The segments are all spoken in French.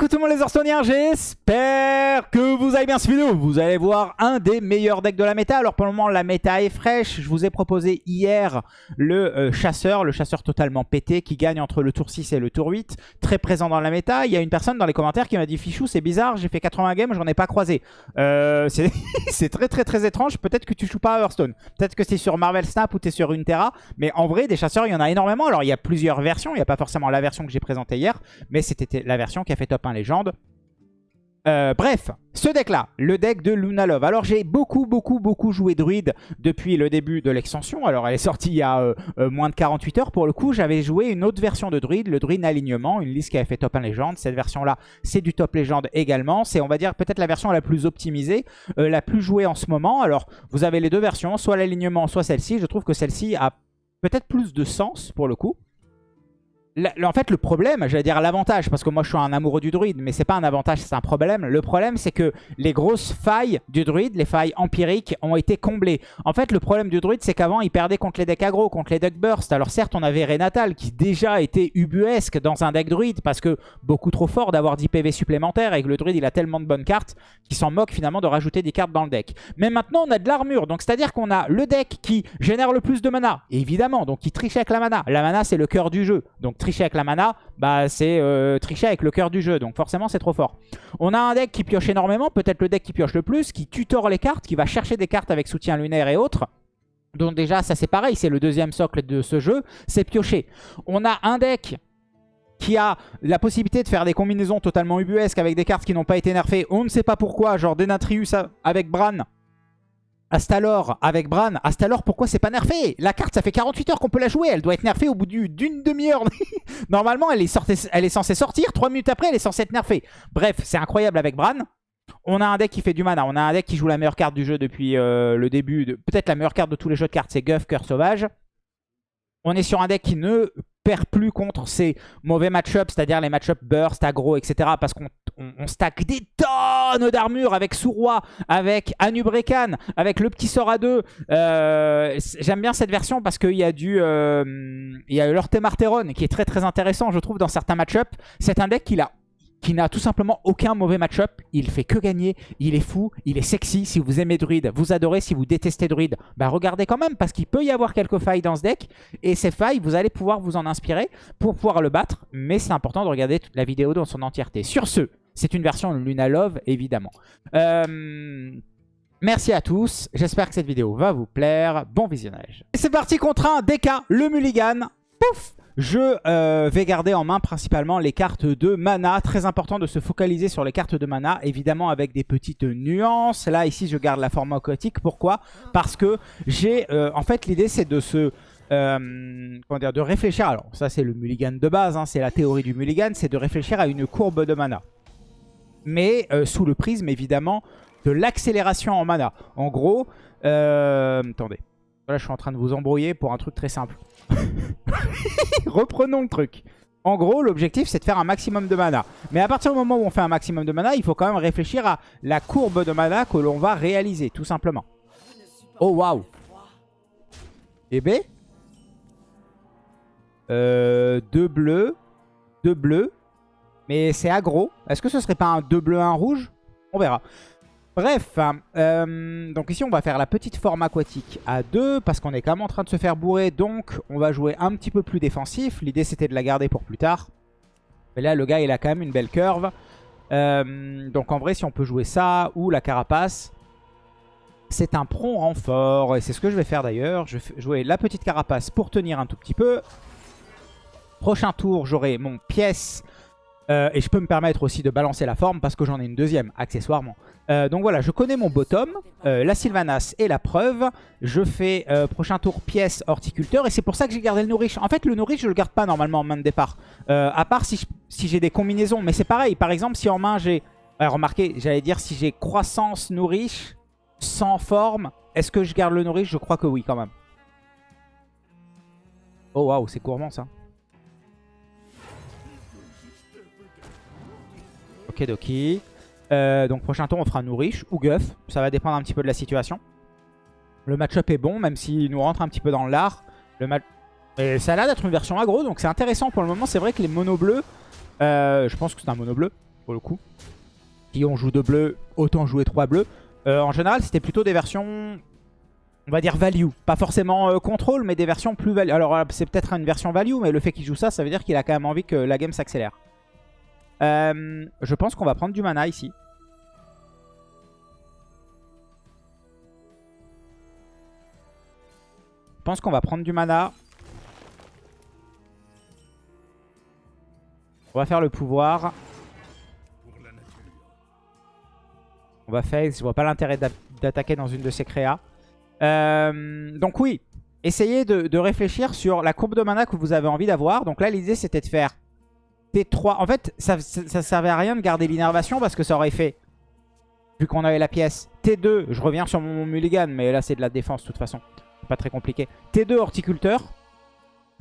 coucou tout le monde les Orstoniens, j'espère que vous allez bien cette vidéo. Vous allez voir un des meilleurs decks de la méta. Alors pour le moment la méta est fraîche. Je vous ai proposé hier le euh, chasseur, le chasseur totalement pété qui gagne entre le tour 6 et le tour 8. Très présent dans la méta. Il y a une personne dans les commentaires qui m'a dit Fichou c'est bizarre, j'ai fait 80 games, j'en ai pas croisé. Euh, c'est très très très étrange. Peut-être que tu joues pas à Hearthstone. Peut-être que c'est sur Marvel Snap ou tu es sur Runeterra. Mais en vrai des chasseurs il y en a énormément. Alors il y a plusieurs versions. Il n'y a pas forcément la version que j'ai présentée hier. Mais c'était la version qui a fait top 1 légende. Euh, bref, ce deck-là, le deck de Luna Love. Alors j'ai beaucoup, beaucoup, beaucoup joué druide depuis le début de l'extension. Alors elle est sortie il y a euh, euh, moins de 48 heures. Pour le coup, j'avais joué une autre version de druide, le druide alignement, une liste qui avait fait top 1 légende. Cette version-là, c'est du top légende également. C'est, on va dire, peut-être la version la plus optimisée, la plus jouée en ce moment. Alors vous avez les deux versions, soit l'alignement, soit celle-ci. Je trouve que celle-ci a peut-être plus de sens pour le coup en fait, le problème, j'allais dire l'avantage, parce que moi je suis un amoureux du druide, mais c'est pas un avantage, c'est un problème. Le problème, c'est que les grosses failles du druide, les failles empiriques, ont été comblées. En fait, le problème du druide, c'est qu'avant, il perdait contre les decks aggro, contre les decks burst. Alors certes, on avait Renatal, qui déjà était ubuesque dans un deck druide, parce que beaucoup trop fort d'avoir 10 PV supplémentaires, et que le druide, il a tellement de bonnes cartes, qu'il s'en moque finalement de rajouter des cartes dans le deck. Mais maintenant, on a de l'armure, donc c'est-à-dire qu'on a le deck qui génère le plus de mana, évidemment, donc qui triche avec la mana. La mana, c'est le cœur du jeu, donc tricher avec la mana, bah c'est euh, tricher avec le cœur du jeu. Donc forcément, c'est trop fort. On a un deck qui pioche énormément, peut-être le deck qui pioche le plus, qui tutore les cartes, qui va chercher des cartes avec soutien lunaire et autres. Donc déjà, ça c'est pareil, c'est le deuxième socle de ce jeu, c'est piocher. On a un deck qui a la possibilité de faire des combinaisons totalement ubuesques avec des cartes qui n'ont pas été nerfées. On ne sait pas pourquoi, genre Denatrius avec Bran Astalor avec Bran. Astalor, pourquoi c'est pas nerfé? La carte, ça fait 48 heures qu'on peut la jouer. Elle doit être nerfée au bout d'une demi-heure. Normalement, elle est, elle est censée sortir. 3 minutes après, elle est censée être nerfée. Bref, c'est incroyable avec Bran. On a un deck qui fait du mana. On a un deck qui joue la meilleure carte du jeu depuis euh, le début. Peut-être la meilleure carte de tous les jeux de cartes, c'est Guff, Cœur Sauvage. On est sur un deck qui ne perd plus contre ces mauvais match-ups, c'est-à-dire les match-ups burst, aggro, etc. Parce qu'on stack des tonnes d'armure avec Souroi, avec Anubrekan, avec le petit sort à deux. Euh, j'aime bien cette version parce qu'il y a du... Euh, il y a qui est très très intéressant, je trouve, dans certains match-ups. C'est un deck qui a qui n'a tout simplement aucun mauvais match-up. Il fait que gagner, il est fou, il est sexy. Si vous aimez Druid, vous adorez. Si vous détestez Druid, bah regardez quand même parce qu'il peut y avoir quelques failles dans ce deck. Et ces failles, vous allez pouvoir vous en inspirer pour pouvoir le battre. Mais c'est important de regarder la vidéo dans son entièreté. Sur ce, c'est une version Luna Love, évidemment. Euh, merci à tous. J'espère que cette vidéo va vous plaire. Bon visionnage. C'est parti contre un DK, le Mulligan. Pouf je euh, vais garder en main principalement les cartes de mana. Très important de se focaliser sur les cartes de mana, évidemment avec des petites nuances. Là, ici, je garde la forme aquatique. Pourquoi? Parce que j'ai... Euh, en fait, l'idée, c'est de se... Euh, comment dire, de réfléchir. Alors, ça, c'est le mulligan de base. Hein, c'est la théorie du mulligan. C'est de réfléchir à une courbe de mana. Mais sous le prisme, évidemment, de l'accélération en mana. En gros... attendez. Là, je suis en train de vous embrouiller pour un truc très simple. Reprenons le truc. En gros, l'objectif, c'est de faire un maximum de mana. Mais à partir du moment où on fait un maximum de mana, il faut quand même réfléchir à la courbe de mana que l'on va réaliser, tout simplement. Oh, waouh Et B? Euh, Deux bleus. Deux bleus. Mais c'est aggro. Est-ce que ce serait pas un deux bleus, un rouge? On verra. Bref, euh, donc ici on va faire la petite forme aquatique à 2 parce qu'on est quand même en train de se faire bourrer. Donc on va jouer un petit peu plus défensif. L'idée c'était de la garder pour plus tard. Mais là le gars il a quand même une belle curve. Euh, donc en vrai si on peut jouer ça ou la carapace, c'est un prompt renfort. Et c'est ce que je vais faire d'ailleurs. Je vais jouer la petite carapace pour tenir un tout petit peu. Prochain tour j'aurai mon pièce euh, et je peux me permettre aussi de balancer la forme parce que j'en ai une deuxième, accessoirement. Euh, donc voilà, je connais mon bottom. Euh, la Sylvanas est la preuve. Je fais prochain tour pièce horticulteur. Et c'est pour ça que j'ai gardé le nourriche. En fait, le nourriche, je le garde pas normalement en main de départ. à part si, si j'ai des combinaisons. Mais c'est pareil. Par exemple, si en main j'ai... remarquez, j'allais dire si j'ai croissance nourriche sans forme, est-ce que je garde le nourriche Je crois que oui quand même. Oh waouh, c'est gourmand ça. Euh, donc prochain tour on fera Nourish ou Guff. Ça va dépendre un petit peu de la situation. Le match-up est bon même s'il nous rentre un petit peu dans l'art. Le match... Et ça a l'air d'être une version aggro donc c'est intéressant pour le moment. C'est vrai que les mono bleus, euh, je pense que c'est un mono bleu. pour le coup. Si on joue deux bleus, autant jouer trois bleus. Euh, en général, c'était plutôt des versions, on va dire value. Pas forcément contrôle, mais des versions plus value. Alors, c'est peut-être une version value, mais le fait qu'il joue ça, ça veut dire qu'il a quand même envie que la game s'accélère. Je pense qu'on va prendre du mana ici. Je pense qu'on va prendre du mana. On va faire le pouvoir. On va faire, je vois pas l'intérêt d'attaquer dans une de ces créas. Euh, donc oui, essayez de, réfléchir sur la courbe de mana que vous avez envie d'avoir. Donc là, l'idée, c'était de faire T3. En fait, ça, ça, servait à rien de garder l'innervation parce que ça aurait fait, vu qu'on avait la pièce, T2, je reviens sur mon mulligan, mais là, c'est de la défense de toute façon. Pas très compliqué. T2, horticulteur.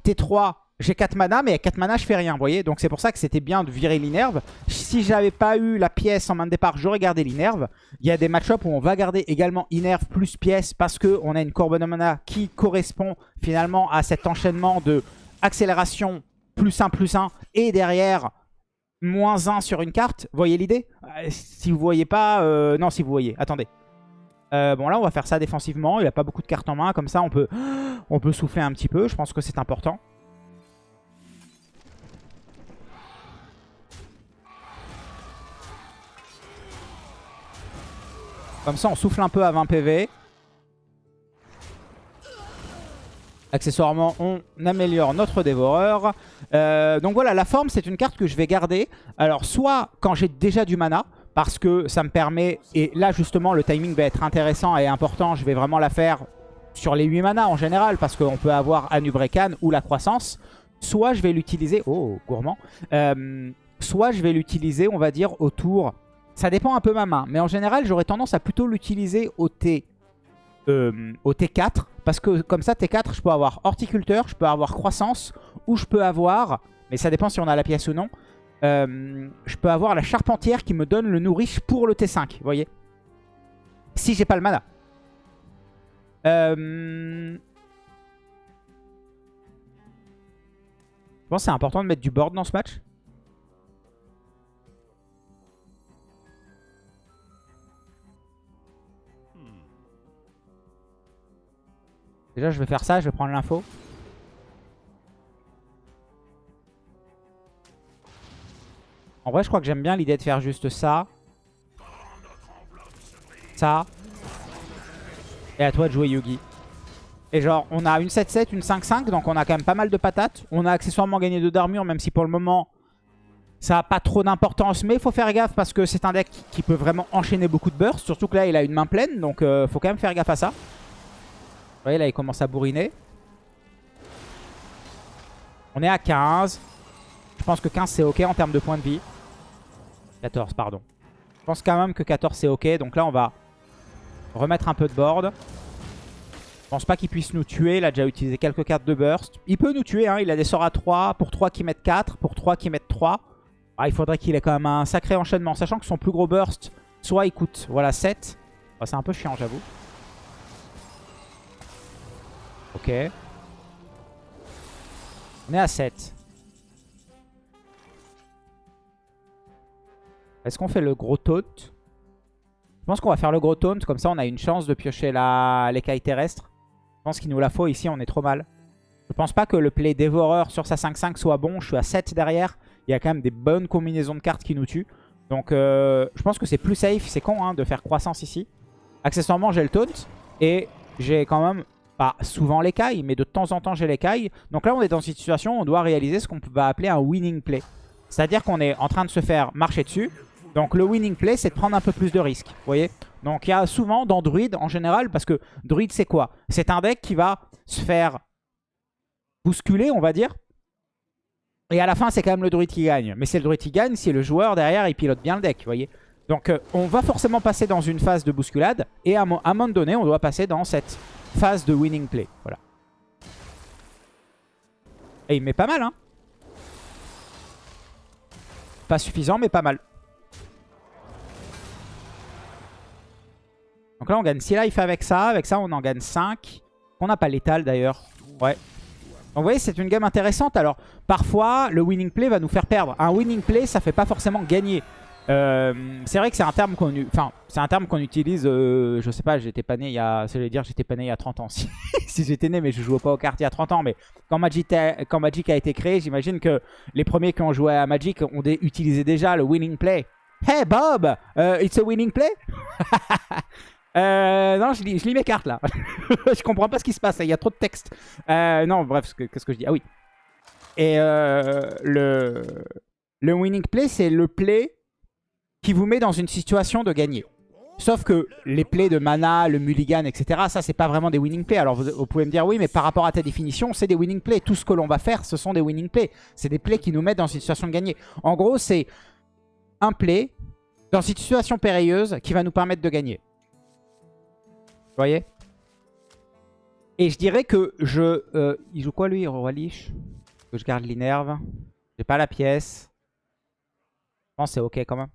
T3, j'ai 4 mana, mais à 4 mana, je fais rien, vous voyez Donc c'est pour ça que c'était bien de virer l'inerve. Si j'avais pas eu la pièce en main de départ, j'aurais gardé l'inerve. Il y a des match-ups où on va garder également inerve plus pièce parce qu'on a une courbe de mana qui correspond finalement à cet enchaînement de accélération plus 1, plus 1 et derrière moins 1 sur une carte. Voyez l'idée? Euh, Si vous voyez pas... Euh, non, si vous voyez. Attendez. Euh, bon là on va faire ça défensivement, il a pas beaucoup de cartes en main, comme ça on peut, on peut souffler un petit peu, je pense que c'est important. Comme ça, on souffle un peu à 20 PV. Accessoirement, on améliore notre dévoreur. Euh, donc voilà, la forme, c'est une carte que je vais garder. Alors, soit quand j'ai déjà du mana, parce que ça me permet... Et là, justement, le timing va être intéressant et important. Je vais vraiment la faire sur les 8 mana en général, parce qu'on peut avoir Anubrekan ou la croissance. Soit je vais l'utiliser... Oh, gourmand. Euh, soit je vais l'utiliser, on va dire, autour ça dépend un peu ma main. Mais en général, j'aurais tendance à plutôt l'utiliser au, T, euh, au T4. Parce que comme ça, T4, je peux avoir horticulteur, je peux avoir croissance. Ou je peux avoir, mais ça dépend si on a la pièce ou non. Euh, je peux avoir la charpentière qui me donne le nourriche pour le T5. Vous voyez Si j'ai pas le mana. Euh... Je pense que c'est important de mettre du board dans ce match. Déjà, je vais faire ça, je vais prendre l'info. En vrai, je crois que j'aime bien l'idée de faire juste ça. Ça. Et à toi de jouer Yugi. Et genre, on a une 7-7, une 5-5, donc on a quand même pas mal de patates. On a accessoirement gagné 2 d'armure, même si pour le moment, ça n'a pas trop d'importance. Mais il faut faire gaffe parce que c'est un deck qui peut vraiment enchaîner beaucoup de bursts. Surtout que là, il a une main pleine, donc euh, faut quand même faire gaffe à ça. Vous voyez, là, il commence à bourriner. On est à 15. Je pense que 15, c'est OK en termes de points de vie. 14, pardon. Je pense quand même que 14, c'est OK. Donc là, on va remettre un peu de board. Je pense pas qu'il puisse nous tuer. Il a déjà utilisé quelques cartes de burst. Il peut nous tuer. Hein. Il a des sorts à 3. Pour 3 qui mettent 4. Pour 3 qui mettent 3. Ah, il faudrait qu'il ait quand même un sacré enchaînement. Sachant que son plus gros burst, soit il coûte voilà, 7. c'est un peu chiant, j'avoue. Ok. On est à 7. Est-ce qu'on fait le gros taunt? Je pense qu'on va faire le gros taunt. Comme ça, on a une chance de piocher l'écaille terrestre. Je pense qu'il nous la faut ici. On est trop mal. Je pense pas que le play dévoreur sur sa 5-5 soit bon. Je suis à 7 derrière. Il y a quand même des bonnes combinaisons de cartes qui nous tuent. Donc euh, je pense que c'est plus safe. C'est con hein, de faire croissance ici. Accessoirement, j'ai le taunt. Et j'ai quand même pas souvent l'écaille, mais de temps en temps j'ai l'écaille. Donc là on est dans une situation où on doit réaliser ce qu'on va appeler un winning play. C'est-à-dire qu'on est en train de se faire marcher dessus. Donc le winning play c'est de prendre un peu plus de risques. Vous voyez Donc il y a souvent dans Druid en général, parce que Druid c'est quoi? C'est un deck qui va se faire bousculer on va dire. Et à la fin c'est quand même le Druid qui gagne. Mais c'est le Druid qui gagne si le joueur derrière il pilote bien le deck, vous voyez donc euh, on va forcément passer dans une phase de bousculade et à un moment donné on doit passer dans cette phase de winning play. Voilà. Et il met pas mal, hein. Pas suffisant, mais pas mal. Donc là, on gagne 6 life avec ça. Avec ça, on en gagne 5. On n'a pas l'étal, d'ailleurs. Ouais. Donc vous voyez, c'est une game intéressante. Alors, parfois, le winning play va nous faire perdre. Un winning play, ça fait pas forcément gagner. Euh, c'est vrai que c'est un terme qu'on utilise, euh, je sais pas, j'étais pas né il y a, dire j'étais pas né il y a 30 ans, si, j'étais né mais je jouais pas aux cartes il y a 30 ans, mais quand Magic, a, été créé, j'imagine que les premiers qui ont joué à Magic ont utilisé déjà le winning play. Hey Bob, uh, it's a winning play? Euh, Non, je lis, mes cartes là, je comprends pas ce qui se passe, il y a trop de texte. Euh, non, bref, qu'est-ce que je dis? Ah oui. Et le winning play, c'est le play qui vous met dans une situation de gagner. Sauf que les plays de mana, le mulligan, etc., ça, c'est pas vraiment des winning plays. Alors, vous, pouvez me dire, oui, mais par rapport à ta définition, c'est des winning plays. Tout ce que l'on va faire, ce sont des winning plays. C'est des plays qui nous mettent dans une situation de gagner. En gros, c'est un play dans une situation périlleuse qui va nous permettre de gagner. Vous voyez? Et je dirais que je... Euh, il joue quoi, lui, Roi Lich? Que je garde l'inerve. J'ai pas la pièce. Je pense que c'est ok quand même.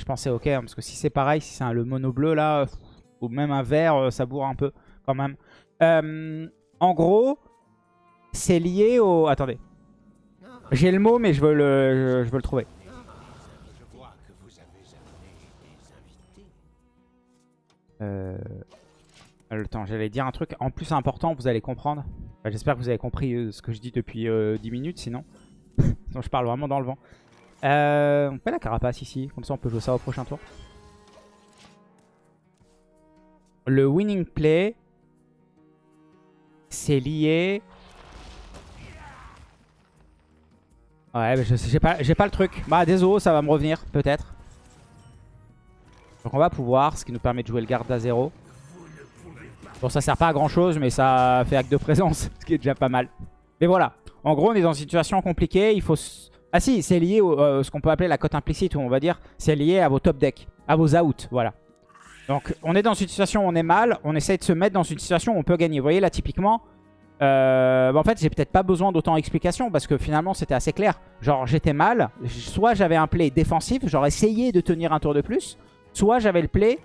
Je pensais ok, hein, parce que si c'est pareil, si c'est le mono bleu là, ou même un vert, euh, ça bourre un peu quand même. Euh, en gros, c'est lié au... Attendez. J'ai le mot, mais je veux le, je veux le trouver. Euh, le temps, j'allais dire un truc en plus important, vous allez comprendre. J'espère que vous avez compris ce que je dis depuis 10 minutes, sinon. sinon je parle vraiment dans le vent. Euh, on fait la carapace ici, comme ça on peut jouer ça au prochain tour. Le winning play, c'est lié... Ouais, mais j'ai pas, pas le truc. Bah désolé, ça va me revenir, peut-être. Donc on va pouvoir, ce qui nous permet de jouer le garde à 0. Bon, ça sert pas à grand chose, mais ça fait acte de présence, ce qui est déjà pas mal. Mais voilà, en gros on est dans une situation compliquée, il faut ah si, c'est lié à euh, ce qu'on peut appeler la cote implicite, ou on va dire, c'est lié à vos top decks, à vos outs, voilà. Donc on est dans une situation où on est mal, on essaie de se mettre dans une situation où on peut gagner. Vous voyez là typiquement, euh, bah, en fait j'ai peut-être pas besoin d'autant d'explications parce que finalement c'était assez clair. Genre j'étais mal, soit j'avais un play défensif, genre essayé de tenir un tour de plus, soit j'avais le play,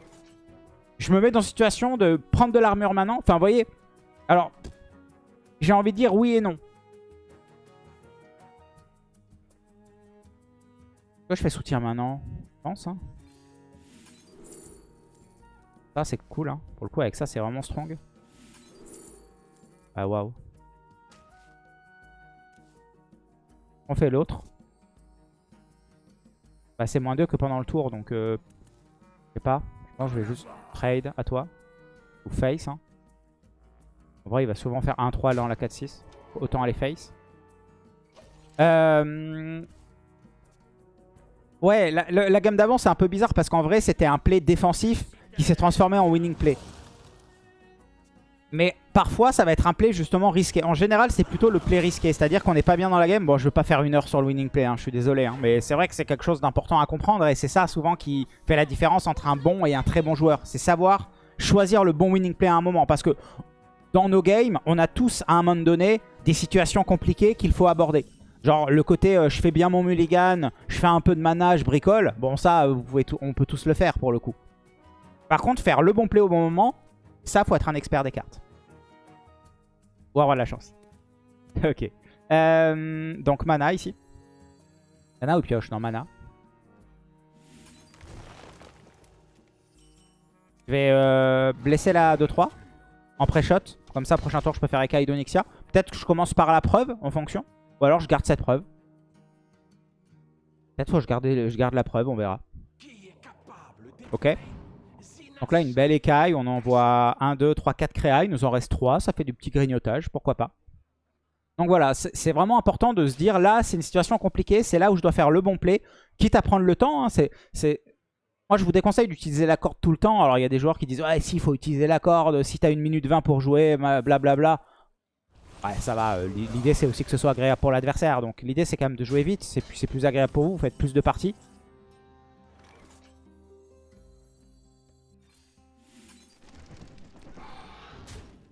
je me mets dans une situation de prendre de l'armure maintenant. Enfin vous voyez, alors j'ai envie de dire oui et non. Je fais soutien maintenant Je pense. Hein. Ça, c'est cool. Hein. Pour le coup, avec ça, c'est vraiment strong. Ah, waouh. On fait l'autre. Bah, c'est moins 2 que pendant le tour, donc... Euh, je sais pas. Je pense que je vais juste trade à toi. Ou face. Hein. En vrai, il va souvent faire 1-3 dans la 4-6. Autant aller face. Euh, Ouais, la, gamme d'avant, c'est un peu bizarre parce qu'en vrai, c'était un play défensif qui s'est transformé en winning play. Mais parfois, ça va être un play justement risqué. En général, c'est plutôt le play risqué. C'est-à-dire qu'on n'est pas bien dans la game. Bon, je veux pas faire une heure sur le winning play, hein, je suis désolé. Hein, mais c'est vrai que c'est quelque chose d'important à comprendre. Et c'est ça souvent qui fait la différence entre un bon et un très bon joueur. C'est savoir choisir le bon winning play à un moment. Parce que dans nos games, on a tous à un moment donné des situations compliquées qu'il faut aborder. Genre le côté euh, je fais bien mon mulligan, je fais un peu de mana, je bricole. Bon ça, pouvez on peut tous le faire pour le coup. Par contre, faire le bon play au bon moment, ça faut être un expert des cartes. Ou avoir la chance. ok. Euh, donc mana ici. Mana ou pioche? Non, mana. Je vais euh, blesser la 2-3 en pré-shot. Comme ça, prochain tour, je peux faire Eka Idonixia. Peut-être que je commence par la preuve en fonction. Ou alors je garde cette preuve. Peut-être faut que je garde, la preuve, on verra. Ok. Donc là, une belle écaille. On envoie 1, 2, 3, 4 créailles. Il nous en reste 3. Ça fait du petit grignotage. Pourquoi pas. Donc voilà, c'est vraiment important de se dire, là, c'est une situation compliquée. C'est là où je dois faire le bon play. Quitte à prendre le temps. Hein, c'est Moi, je vous déconseille d'utiliser la corde tout le temps. Alors, il y a des joueurs qui disent, ouais, si, il faut utiliser la corde. Si tu as une minute 20 pour jouer, blablabla. Bla, bla. Ouais, ça va. Euh, l'idée, c'est aussi que ce soit agréable pour l'adversaire. Donc, l'idée, c'est quand même de jouer vite. C'est plus agréable pour vous. Vous faites plus de parties.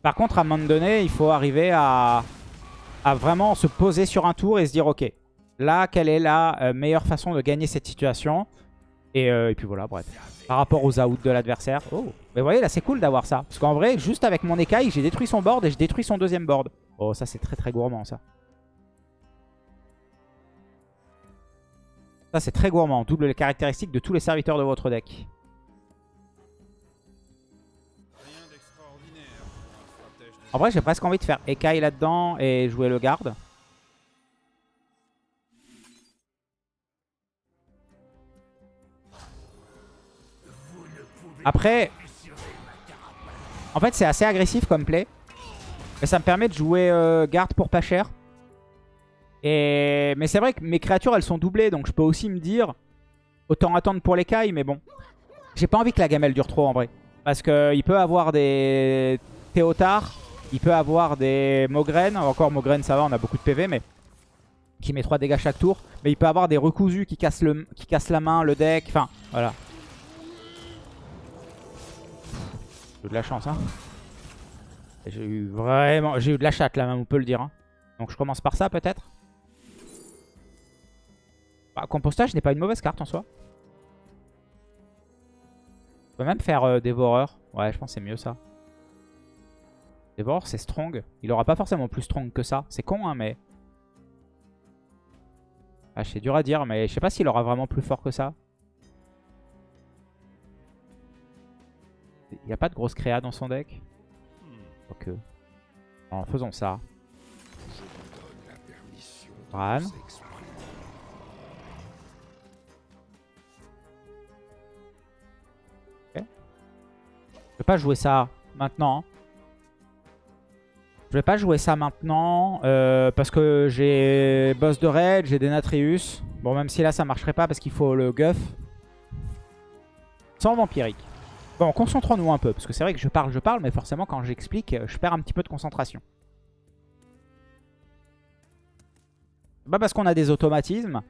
Par contre, à un moment donné, il faut arriver à, vraiment se poser sur un tour et se dire, ok, là, quelle est la euh, meilleure façon de gagner cette situation? Euh, et, puis voilà, bref. Par rapport aux outs de l'adversaire. Oh, mais vous voyez, là, c'est cool d'avoir ça. Parce qu'en vrai, juste avec mon écaille, j'ai détruit son board et je détruis son deuxième board. Oh, ça c'est très très gourmand ça. Ça, c'est très gourmand. Double les caractéristiques de tous les serviteurs de votre deck. En vrai, j'ai presque envie de faire Ekai là-dedans et jouer le garde. Après, en fait, c'est assez agressif comme play. Mais ça me permet de jouer euh, garde pour pas cher. Et... Mais c'est vrai que mes créatures, elles sont doublées. Donc je peux aussi me dire, autant attendre pour les cailles. Mais bon, j'ai pas envie que la gamelle dure trop en vrai. Parce qu'il peut avoir des Théotards. Il peut avoir des Mogren. Encore Mogren, ça va, on a beaucoup de PV. Mais qui met 3 dégâts chaque tour. Mais il peut avoir des recousus qui cassent, le... qui cassent la main, le deck. Enfin, voilà. J'ai de la chance, hein. J'ai eu vraiment... J'ai eu de la chatte, là, même, on peut le dire. Hein. Donc je commence par ça, peut-être. Bah, compostage n'est pas une mauvaise carte, en soi. On peut même faire euh, dévoreur. Ouais, je pense que c'est mieux, ça. Dévoreur, c'est strong. Il aura pas forcément plus strong que ça. C'est con, hein, mais... Ah, c'est dur à dire, mais je sais pas s'il aura vraiment plus fort que ça. Il n'y a pas de grosse créa dans son deck En faisant ça. Bran. Je vais pas jouer ça maintenant. Je vais pas jouer ça maintenant euh, parce que j'ai boss de raid, j'ai Denatrius. Bon, même si là ça marcherait pas parce qu'il faut le guff. Sans vampirique. Bon, concentrons-nous un peu, parce que c'est vrai que je parle, je parle, mais forcément quand j'explique, je perds un petit peu de concentration. C'est pas parce qu'on a des automatismes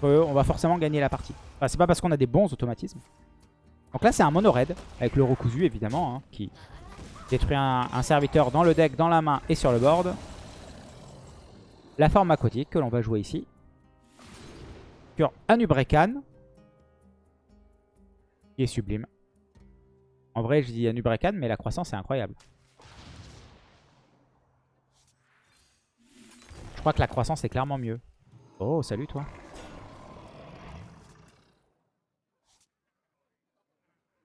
qu'on va forcément gagner la partie. Enfin, c'est pas parce qu'on a des bons automatismes. Donc là, c'est un mono raid, avec le recousu évidemment, hein, qui détruit un, serviteur dans le deck, dans la main et sur le board. La forme aquatique que l'on va jouer ici. Sur Anubrekan, qui est sublime. En vrai, je dis Anubrekan, mais la croissance est incroyable. Je crois que la croissance est clairement mieux. Oh, salut toi.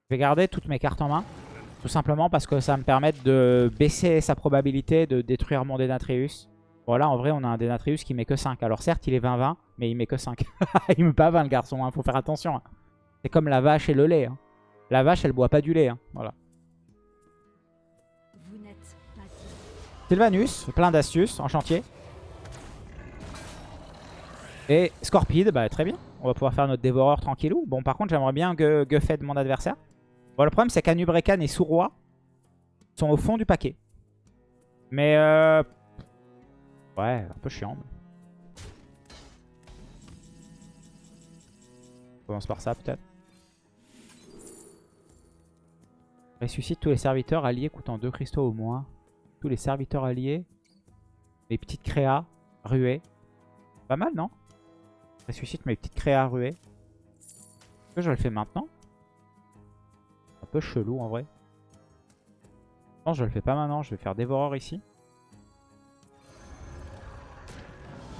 Je vais garder toutes mes cartes en main. Tout simplement parce que ça me permet de baisser sa probabilité de détruire mon Denatrius. Voilà, en vrai, on a un Denatrius qui met que 5. Alors certes, il est 20-20, mais il met que 5. il met pas 20 le garçon, il hein. faut faire attention. Hein. C'est comme la vache et le lait. Hein. La vache, elle boit pas du lait. Hein. Voilà. Sylvanus, plein d'astuces en chantier. Et Scorpide, bah très bien. On va pouvoir faire notre dévoreur tranquillou. Bon, par contre, j'aimerais bien Guffet de mon adversaire. Bon, le problème, c'est qu'Anubrekan et Souroi sont au fond du paquet. Mais, euh... Ouais, un peu chiant. On commence par ça, peut-être. Ressuscite tous les serviteurs alliés coûtant 2 cristaux au moins. Tous les serviteurs alliés. Les petites créas ruées. Pas mal, non? Ressuscite mes petites créas ruées. Est-ce que je le fais maintenant? Un peu chelou en vrai. Non, je le fais pas maintenant. Je vais faire dévoreur ici.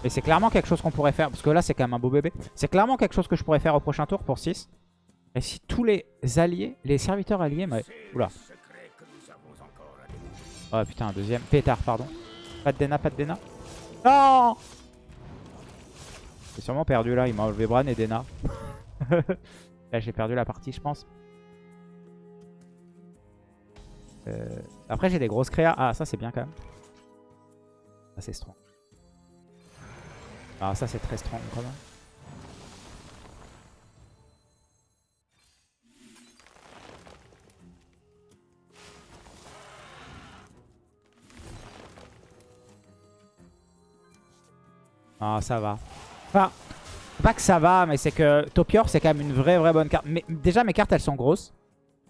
Et c'est clairement quelque chose qu'on pourrait faire. Parce que là, c'est quand même un beau bébé. C'est clairement quelque chose que je pourrais faire au prochain tour pour 6. Et si tous les alliés, les serviteurs alliés... Oula. Oh putain, un deuxième. Pétard, pardon. Pas de Dena, pas de Dena. Non J'ai sûrement perdu là. Il m'a enlevé Bran et Dena. là, j'ai perdu la partie, je pense. Euh, après, j'ai des grosses créas. Ah, ça, c'est bien quand même. Ça, c'est strong. Ah, ça, c'est très strong quand même. Ah, ça va. Enfin, pas que ça va, mais c'est que Topior, c'est quand même une vraie, vraie bonne carte. Mais déjà, mes cartes, elles sont grosses.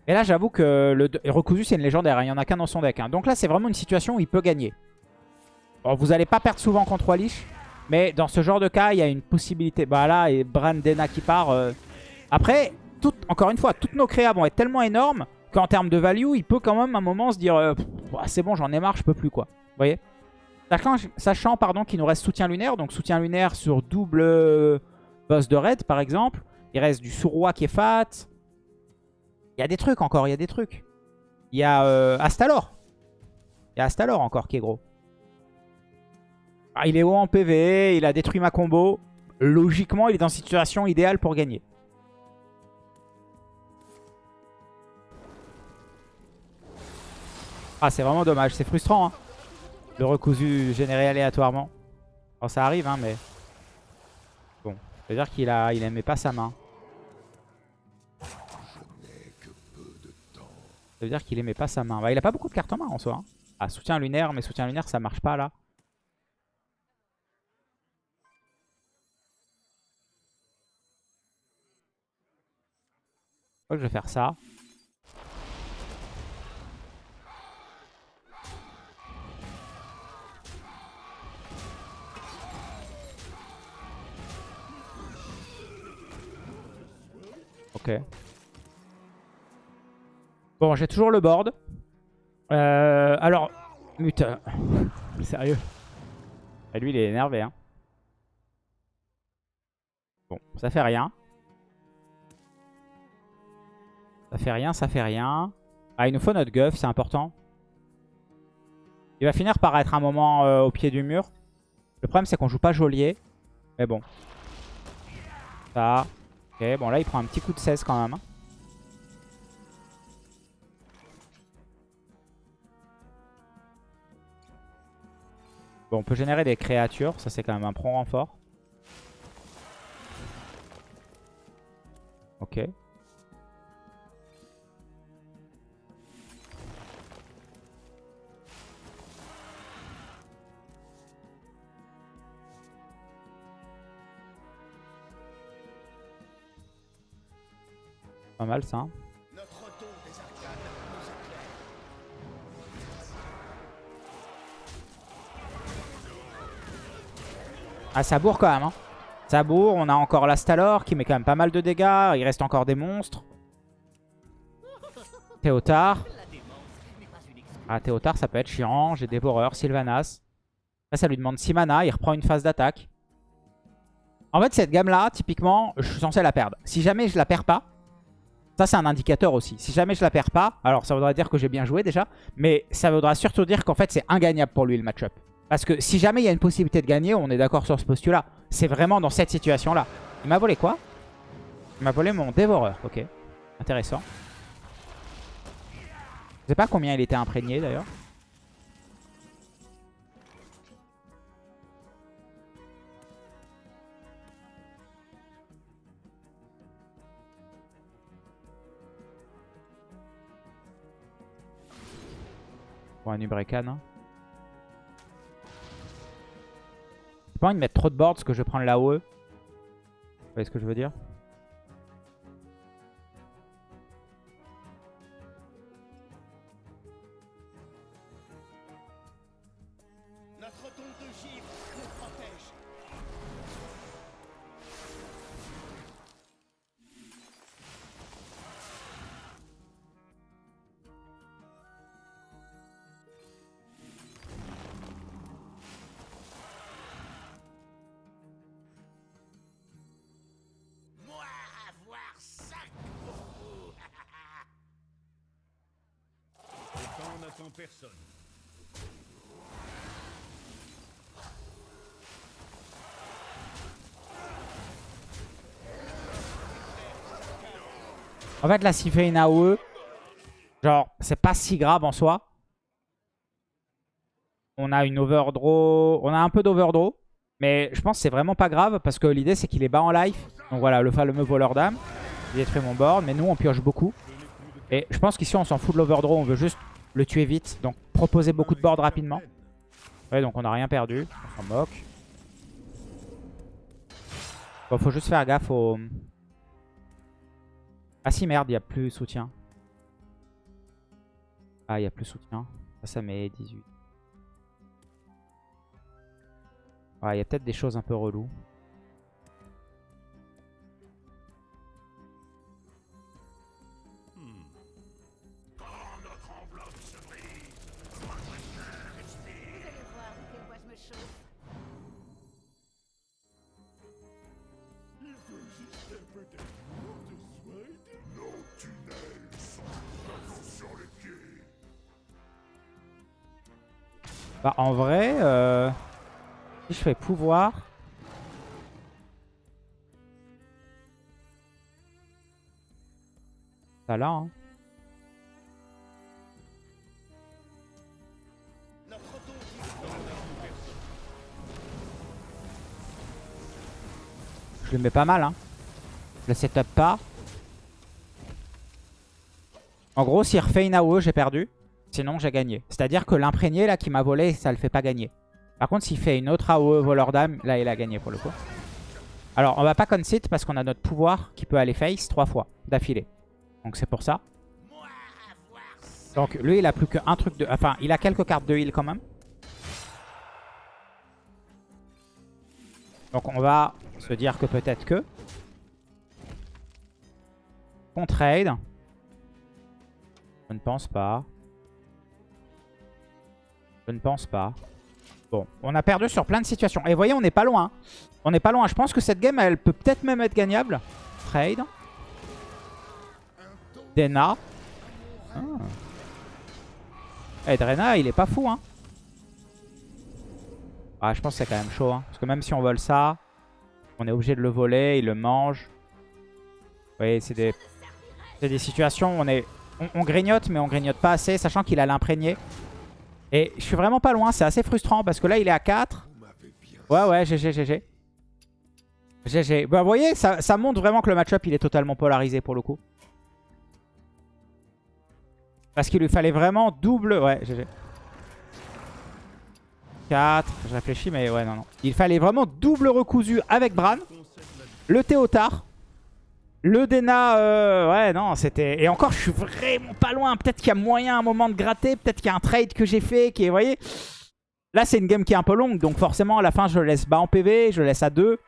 Et là, j'avoue que le Recousu, c'est une légendaire. Hein. Il n'y en a qu'un dans son deck. Hein. Donc là, c'est vraiment une situation où il peut gagner. Bon, vous n'allez pas perdre souvent contre 3 Lich. Mais dans ce genre de cas, il y a une possibilité. Bah là, et Brandena qui part. Euh. Après, encore une fois, toutes nos créas vont être tellement énormes qu'en termes de value, il peut quand même à un moment se dire euh, c'est bon, j'en ai marre, je peux plus quoi. Vous voyez? Sachant, pardon, qu'il nous reste soutien lunaire. Donc soutien lunaire sur double, boss de raid par exemple. Il reste du Suroi qui est fat. Il y a des trucs encore, il y a des trucs. Il y a euh, Astalor. Il y a Astalor encore qui est gros. Ah, il est haut en PV, il a détruit ma combo. Logiquement, il est dans situation idéale pour gagner. Ah, c'est vraiment dommage. C'est frustrant. Hein. Le recousu généré aléatoirement. Ça arrive, hein, mais... Bon, ça veut dire qu'il a... il aimait pas sa main. Ça veut dire qu'il aimait pas sa main. Bah, il a pas beaucoup de cartes en main en soi. Hein. Ah, soutien lunaire, mais soutien lunaire, ça marche pas là. Je crois que je vais faire ça. Bon, j'ai toujours le board. Euh, alors, putain. Sérieux. Et lui, il est énervé. Hein. Bon, ça fait rien. Ça fait rien, ça fait rien. Ah, il nous faut notre guff, c'est important. Il va finir par être un moment euh, au pied du mur. Le problème, c'est qu'on joue pas geôlier. Mais bon. Ça. Ok, bon là, il prend un petit coup de 16 quand même. Hein. Bon, on peut générer des créatures. Ça, c'est quand même un prompt renfort. Ok. Pas mal ça. Hein. Ah, ça bourre quand même. Hein. Ça bourre. On a encore l'Astalor qui met quand même pas mal de dégâts. Il reste encore des monstres. Théotard. Ah, Théotard, ça peut être chiant. J'ai Dévoreur, Sylvanas. Là, ça lui demande 6 mana. Il reprend une phase d'attaque. En fait, cette gamme-là, typiquement, je suis censé la perdre. Si jamais je la perds pas, ça, c'est un indicateur aussi. Si jamais je la perds pas, alors ça voudra dire que j'ai bien joué déjà, mais ça voudra surtout dire qu'en fait, c'est ingagnable pour lui le match-up. Parce que si jamais il y a une possibilité de gagner, on est d'accord sur ce postulat. C'est vraiment dans cette situation-là. Il m'a volé quoi? Il m'a volé mon dévoreur. Ok. Intéressant. Je sais pas combien il était imprégné d'ailleurs. Pour un Ubrekan. Hein. J'ai pas envie de mettre trop de board parce que je vais prendre la OE. Vous voyez ce que je veux dire? En fait, là, s'il fait une AOE, genre, c'est pas si grave en soi. On a une overdraw. On a un peu d'overdraw. Mais je pense que c'est vraiment pas grave parce que l'idée, c'est qu'il est bas en life. Donc voilà, le fameux voleur d'âme. Il détruit mon board. Mais nous, on pioche beaucoup. Et je pense qu'ici, on s'en fout de l'overdraw. On veut juste le tuer vite. Donc proposer beaucoup de board rapidement. Ouais, donc on n'a rien perdu. On s'en moque. Bon, faut juste faire gaffe au... Ah si, merde, il n'y a plus soutien. Ah, il n'y a plus soutien. Ça, ça met 18. Ouais, il y a peut-être des choses un peu reloues. Bah en vrai, euh, si je fais pouvoir... Ça là, hein. Je le mets pas mal, hein. Je le setup pas. En gros, s'il refait une AOE, j'ai perdu. Sinon, j'ai gagné. C'est-à-dire que l'imprégné, là, qui m'a volé, ça le fait pas gagner. Par contre, s'il fait une autre AOE voleur d'âme, là, il a gagné pour le coup. Alors, on va pas concede parce qu'on a notre pouvoir qui peut aller face trois fois d'affilée. Donc, c'est pour ça. Donc, lui, il a plus qu'un truc de... Enfin, il a quelques cartes de heal quand même. Donc, on va se dire que peut-être que... On trade. Je ne pense pas. Je ne pense pas. Bon, on a perdu sur plein de situations. Et vous voyez, on n'est pas loin. On n'est pas loin. Je pense que cette game, elle peut peut-être même être gagnable. Trade. Dena. Ah. Eh, Drena, il est pas fou, hein. Ah, je pense que c'est quand même chaud, hein. Parce que même si on vole ça, on est obligé de le voler, il le mange. Vous voyez, c'est des, des situations où on est... On, grignote, mais on grignote pas assez, sachant qu'il a l'imprégné. Et je suis vraiment pas loin, c'est assez frustrant, parce que là, il est à 4. Ouais, ouais, GG, GG. GG. Bah, vous voyez, ça, ça montre vraiment que le match-up, il est totalement polarisé, pour le coup. Parce qu'il lui fallait vraiment double... Ouais, GG. 4. Je réfléchis, mais ouais, non, non. Il fallait vraiment double recousu avec Bran. Le Théotard. Le Dena, euh, ouais, non, c'était... Et encore, je suis vraiment pas loin. Peut-être qu'il y a moyen à un moment de gratter. Peut-être qu'il y a un trade que j'ai fait qui est, vous voyez... Là, c'est une game qui est un peu longue. Donc forcément, à la fin, je laisse bas en PV. Je laisse à 2.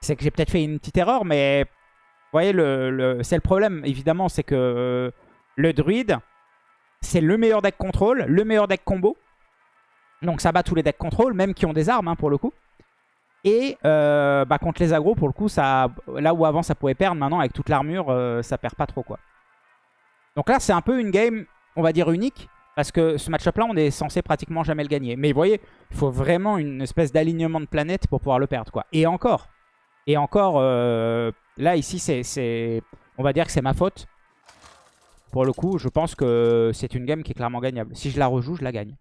C'est que j'ai peut-être fait une petite erreur, mais... Vous voyez, le, c'est le problème, évidemment, c'est que euh, le druide, c'est le meilleur deck contrôle, le meilleur deck combo. Donc ça bat tous les decks contrôle, même qui ont des armes hein, pour le coup. Et euh, bah, contre les agros, pour le coup, là où avant ça pouvait perdre, maintenant avec toute l'armure, euh, ça perd pas trop quoi. Donc là, c'est un peu une game, on va dire unique. Parce que ce match-up là, on est censé pratiquement jamais le gagner. Mais vous voyez, il faut vraiment une espèce d'alignement de planète pour pouvoir le perdre. quoi. Et encore, et encore, euh, là ici, c'est, on va dire que c'est ma faute. Pour le coup, je pense que c'est une game qui est clairement gagnable. Si je la rejoue, je la gagne.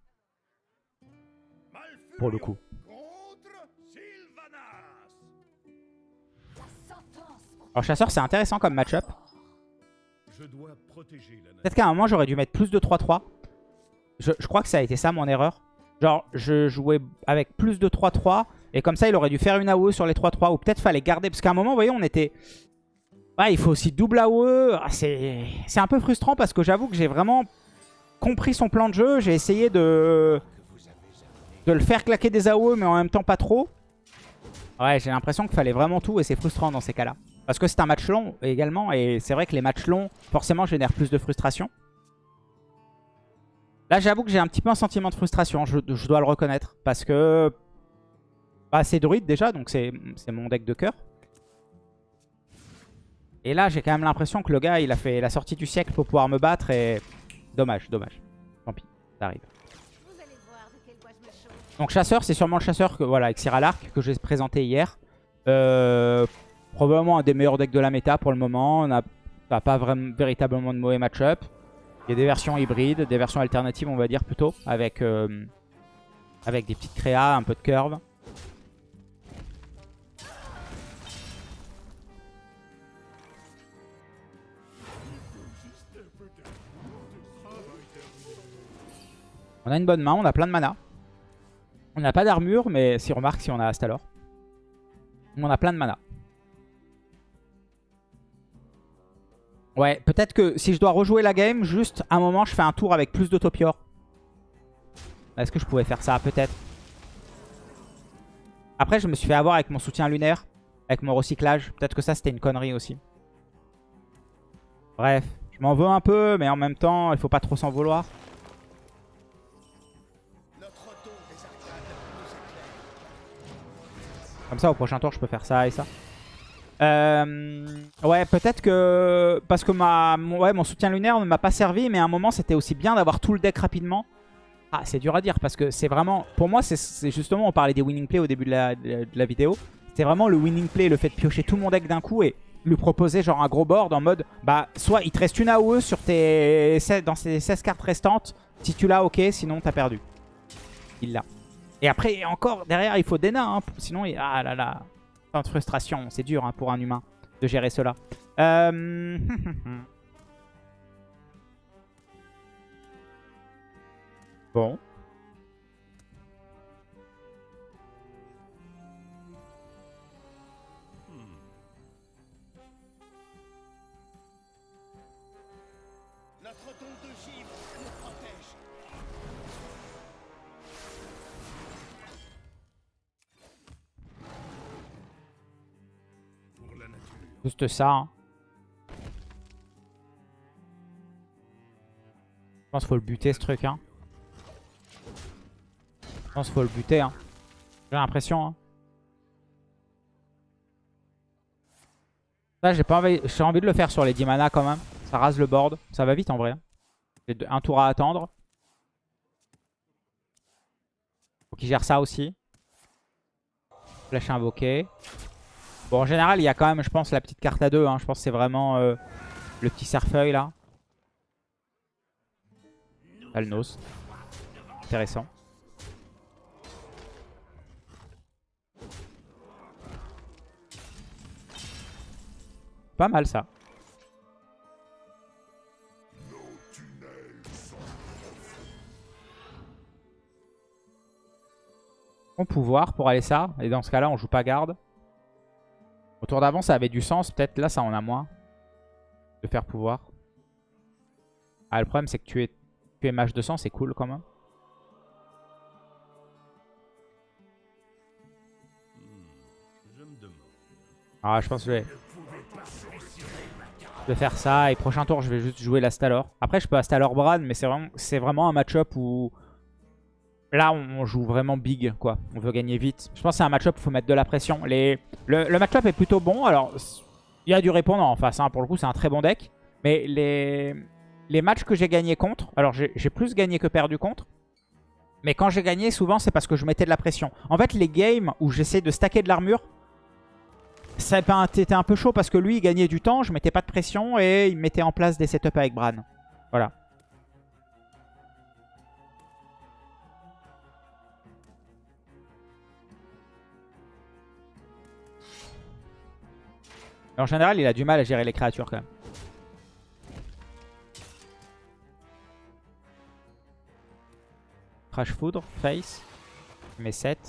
Pour le coup. Alors chasseur, c'est intéressant comme match-up. Peut-être qu'à un moment, j'aurais dû mettre plus de 3-3. Je, crois que ça a été ça mon erreur. Genre, je jouais avec plus de 3-3. Et comme ça, il aurait dû faire une AOE sur les 3-3. Ou peut-être fallait garder. Parce qu'à un moment, vous voyez, on était... Ouais, il faut aussi double AOE. Ah, c'est un peu frustrant parce que j'avoue que j'ai vraiment compris son plan de jeu. J'ai essayé de... de le faire claquer des AOE, mais en même temps pas trop. Ouais, j'ai l'impression qu'il fallait vraiment tout et c'est frustrant dans ces cas-là. Parce que c'est un match long également et c'est vrai que les matchs longs, forcément, génèrent plus de frustration. Là, j'avoue que j'ai un petit peu un sentiment de frustration, je, dois le reconnaître. Parce que bah, c'est druide déjà, donc c'est mon deck de cœur. Et là, j'ai quand même l'impression que le gars, il a fait la sortie du siècle pour pouvoir me battre et... Dommage, dommage. Tant pis, ça arrive. Donc chasseur, c'est sûrement le chasseur que, voilà, avec Cyralark que j'ai présenté hier. Euh, probablement un des meilleurs decks de la méta pour le moment. On n'a pas vraiment, véritablement de mauvais match-up. Il y a des versions hybrides, des versions alternatives on va dire plutôt, avec, euh, avec des petites créas, un peu de curve. On a une bonne main, on a plein de mana. On n'a pas d'armure, mais si remarque si on a Astalor. On a plein de mana. Ouais, peut-être que si je dois rejouer la game, juste un moment, je fais un tour avec plus de. Est-ce que je pouvais faire ça Peut-être? Après, je me suis fait avoir avec mon soutien lunaire, avec mon recyclage. Peut-être que ça, c'était une connerie aussi. Bref, je m'en veux un peu, mais en même temps, il faut pas trop s'en vouloir. Comme ça, au prochain tour, je peux faire ça et ça. Euh, ouais, peut-être que... Parce que ma, ouais, mon soutien lunaire ne m'a pas servi, mais à un moment, c'était aussi bien d'avoir tout le deck rapidement. Ah, c'est dur à dire parce que c'est vraiment... Pour moi, c'est justement, on parlait des winning plays au début de la, de la vidéo. C'est vraiment le winning play, le fait de piocher tout mon deck d'un coup et lui proposer genre un gros board en mode... Bah, soit il te reste une AOE sur tes, dans ces 16 cartes restantes. Si tu l'as, ok, sinon t'as perdu. Il l'a. Et après, encore, derrière, il faut des nains. Hein, sinon, il... ah là là. De frustration. C'est dur hein, pour un humain de gérer cela. Euh... bon. Juste ça. Hein. Je pense qu'il faut le buter ce truc. Hein. Je pense qu'il faut le buter. Hein. J'ai l'impression. Hein. Ça, j'ai pas envie... Envie de le faire sur les 10 mana quand même. Ça rase le board. Ça va vite en vrai. Hein. J'ai un tour à attendre. Faut qu'il gère ça aussi. Flèche invoquée. Bon, en général, il y a quand même, je pense, la petite carte à deux. Hein. Je pense que c'est vraiment euh, le petit cerfeuil, là. Alnos. Intéressant. Pas mal, ça. Bon pouvoir pour aller ça. Et dans ce cas-là, on joue pas garde. Au tour d'avant, ça avait du sens. Peut-être là, ça en a moins. De faire pouvoir. Ah, le problème, c'est que tu es, tu es mage de sang, c'est cool quand même. Ah, je pense que je vais... Je vais faire ça. Et prochain tour, je vais juste jouer la Stalor. Après, je peux Stalor Bran, mais c'est vraiment, vraiment un match-up où... Là, on joue vraiment big, quoi. On veut gagner vite. Je pense que c'est un match-up où il faut mettre de la pression. Le, match-up est plutôt bon. Alors, il y a du répondant en face. Hein. Pour le coup, c'est un très bon deck. Mais les, matchs que j'ai gagnés contre... Alors, j'ai plus gagné que perdu contre. Mais quand j'ai gagné, souvent, c'est parce que je mettais de la pression. En fait, les games où j'essaie de stacker de l'armure, ça était un peu chaud parce que lui, il gagnait du temps. Je mettais pas de pression et il mettait en place des setups avec Bran. Voilà. En général, il a du mal à gérer les créatures quand même. Crash Foudre, Face. met 7.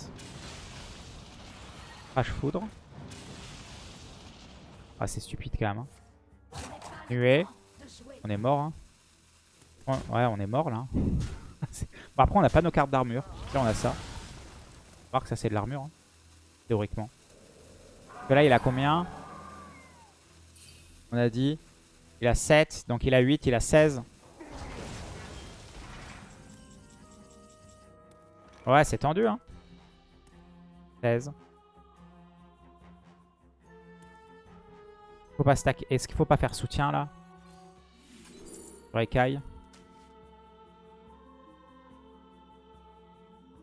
Crash Foudre. Ah, c'est stupide quand même. Hein. Nuée. On est mort. Hein. Ouais, on est mort là. bon, après, on n'a pas nos cartes d'armure. Là, on a ça. On va voir que ça, c'est de l'armure. Hein, théoriquement. Parce que là, il a combien? On a dit. Il a 7, donc il a 8, il a 16. Ouais, c'est tendu, hein. 16. Faut pas stack. Est-ce qu'il faut pas faire soutien, là? Sur écaille.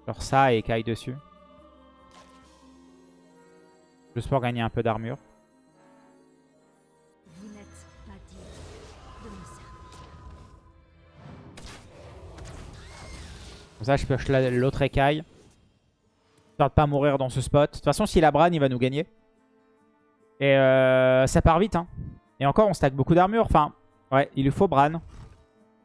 Genre ça et écaille dessus. Juste pour gagner un peu d'armure. Comme ça, je pioche l'autre écaille. Histoire de pas mourir dans ce spot. De toute façon, s'il a Bran, il va nous gagner. Et euh, ça part vite. Hein. Et encore, on stack beaucoup d'armure. Enfin, ouais, il lui faut Bran.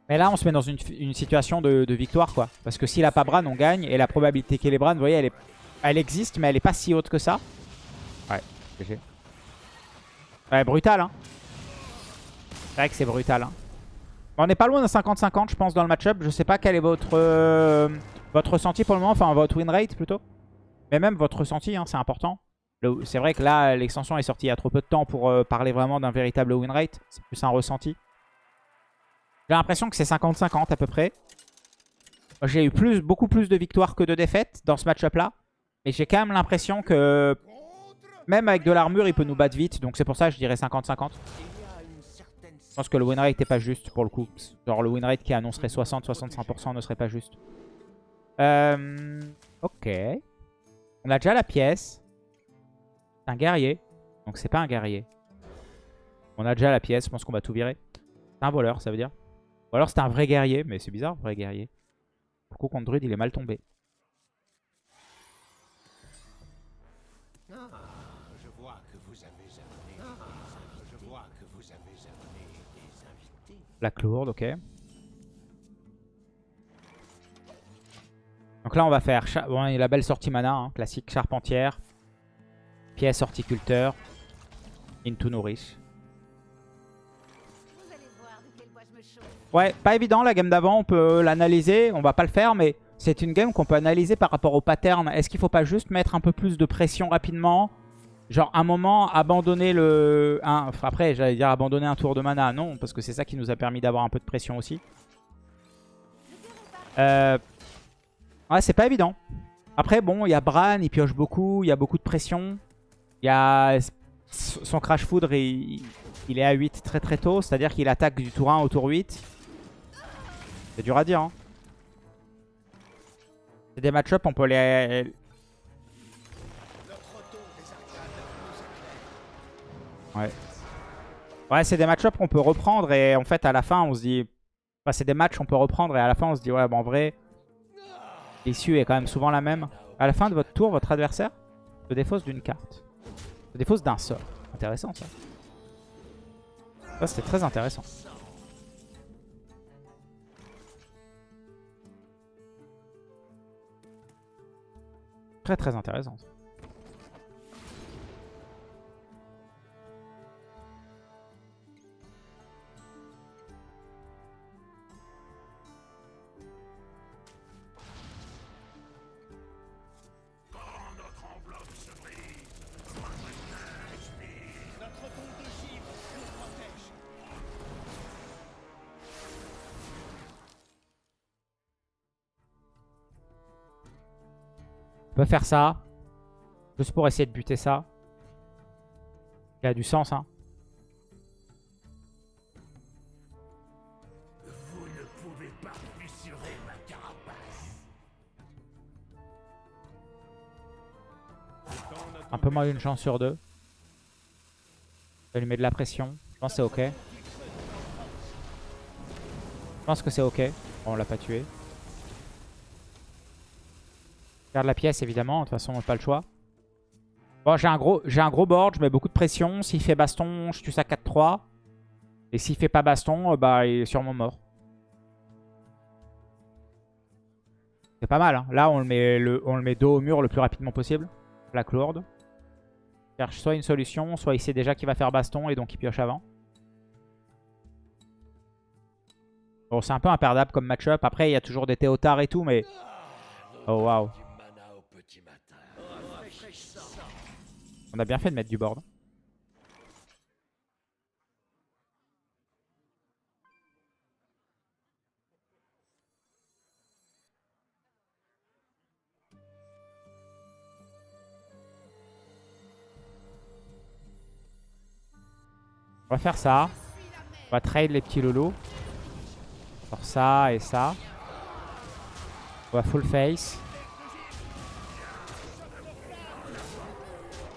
Mais là, on se met dans une, situation de, victoire, quoi. Parce que s'il a pas Bran, on gagne. Et la probabilité qu'il ait Bran, vous voyez, elle, est, elle existe, mais elle est pas si haute que ça. Ouais, GG. Ouais, brutal, hein. C'est vrai que c'est brutal, hein. On n'est pas loin d'un 50-50 je pense dans le match-up. Je sais pas quel est votre, euh, votre ressenti pour le moment. Enfin votre win rate plutôt. Mais même votre ressenti, hein, c'est important. C'est vrai que là, l'extension est sortie il y a trop peu de temps pour euh, parler vraiment d'un véritable win rate. C'est plus un ressenti. J'ai l'impression que c'est 50-50 à peu près. J'ai eu beaucoup plus de victoires que de défaites dans ce match-up là. Mais j'ai quand même l'impression que même avec de l'armure, il peut nous battre vite. Donc c'est pour ça que je dirais 50-50. Je pense que le win rate pas juste pour le coup. Genre le win rate qui annoncerait 60-65% ne serait pas juste. Euh, ok. On a déjà la pièce. C'est un guerrier. Donc c'est pas un guerrier. On a déjà la pièce, je pense qu'on va tout virer. C'est un voleur, ça veut dire. Ou alors c'est un vrai guerrier, mais c'est bizarre, vrai guerrier. Du coup, contre druide, il est mal tombé. La lourde, ok. Donc là, on va faire bon, il y a la belle sortie mana, hein, classique charpentière, pièce horticulteur, into chauffe. Ouais, pas évident la game d'avant, on peut l'analyser, on va pas le faire, mais c'est une game qu'on peut analyser par rapport au pattern. Est-ce qu'il faut pas juste mettre un peu plus de pression rapidement? Genre un moment, abandonner le... un- après, j'allais dire abandonner un tour de mana, non, parce que c'est ça qui nous a permis d'avoir un peu de pression aussi. Euh... Ouais, c'est pas évident. Après, bon, il y a Bran, il pioche beaucoup, il y a beaucoup de pression. Il y a... Son Crash Foudre, il, il est à 8 très très tôt, c'est-à-dire qu'il attaque du tour 1 au tour 8. C'est dur à dire. Hein. C'est des match-up, on peut les... Ouais. Ouais, c'est des match-up qu'on peut reprendre et en fait à la fin on se dit... Enfin, c'est des matchs qu'on peut reprendre et à la fin on se dit ouais, bon, en vrai, l'issue est quand même souvent la même. À la fin de votre tour, votre adversaire se défausse d'une carte. Se défausse d'un sort. Intéressant ça. Ça c'était très intéressant. Très très intéressant. ça. Peut faire ça. Juste pour essayer de buter ça. Il a du sens, hein. Un peu moins d'une chance sur deux. Ça lui met de la pression. Je pense que c'est ok. Je pense que c'est ok. Bon, on l'a pas tué. Garde la pièce évidemment, de toute façon pas le choix. Bon j'ai un gros un gros board, je mets beaucoup de pression. S'il fait baston, je tue ça 4-3. Et s'il fait pas baston, euh, bah il est sûrement mort. C'est pas mal, hein. Là on le, met le, on le met dos au mur le plus rapidement possible. Plaque lourde. Cherche soit une solution, soit il sait déjà qu'il va faire baston et donc il pioche avant. Bon c'est un peu imperdable comme match-up. Après il y a toujours des théotards et tout mais... Oh waouh. Du mana au petit matin. On a bien fait de mettre du board. On va faire ça. On va trade les petits lolos. Faire ça et ça. On va full face.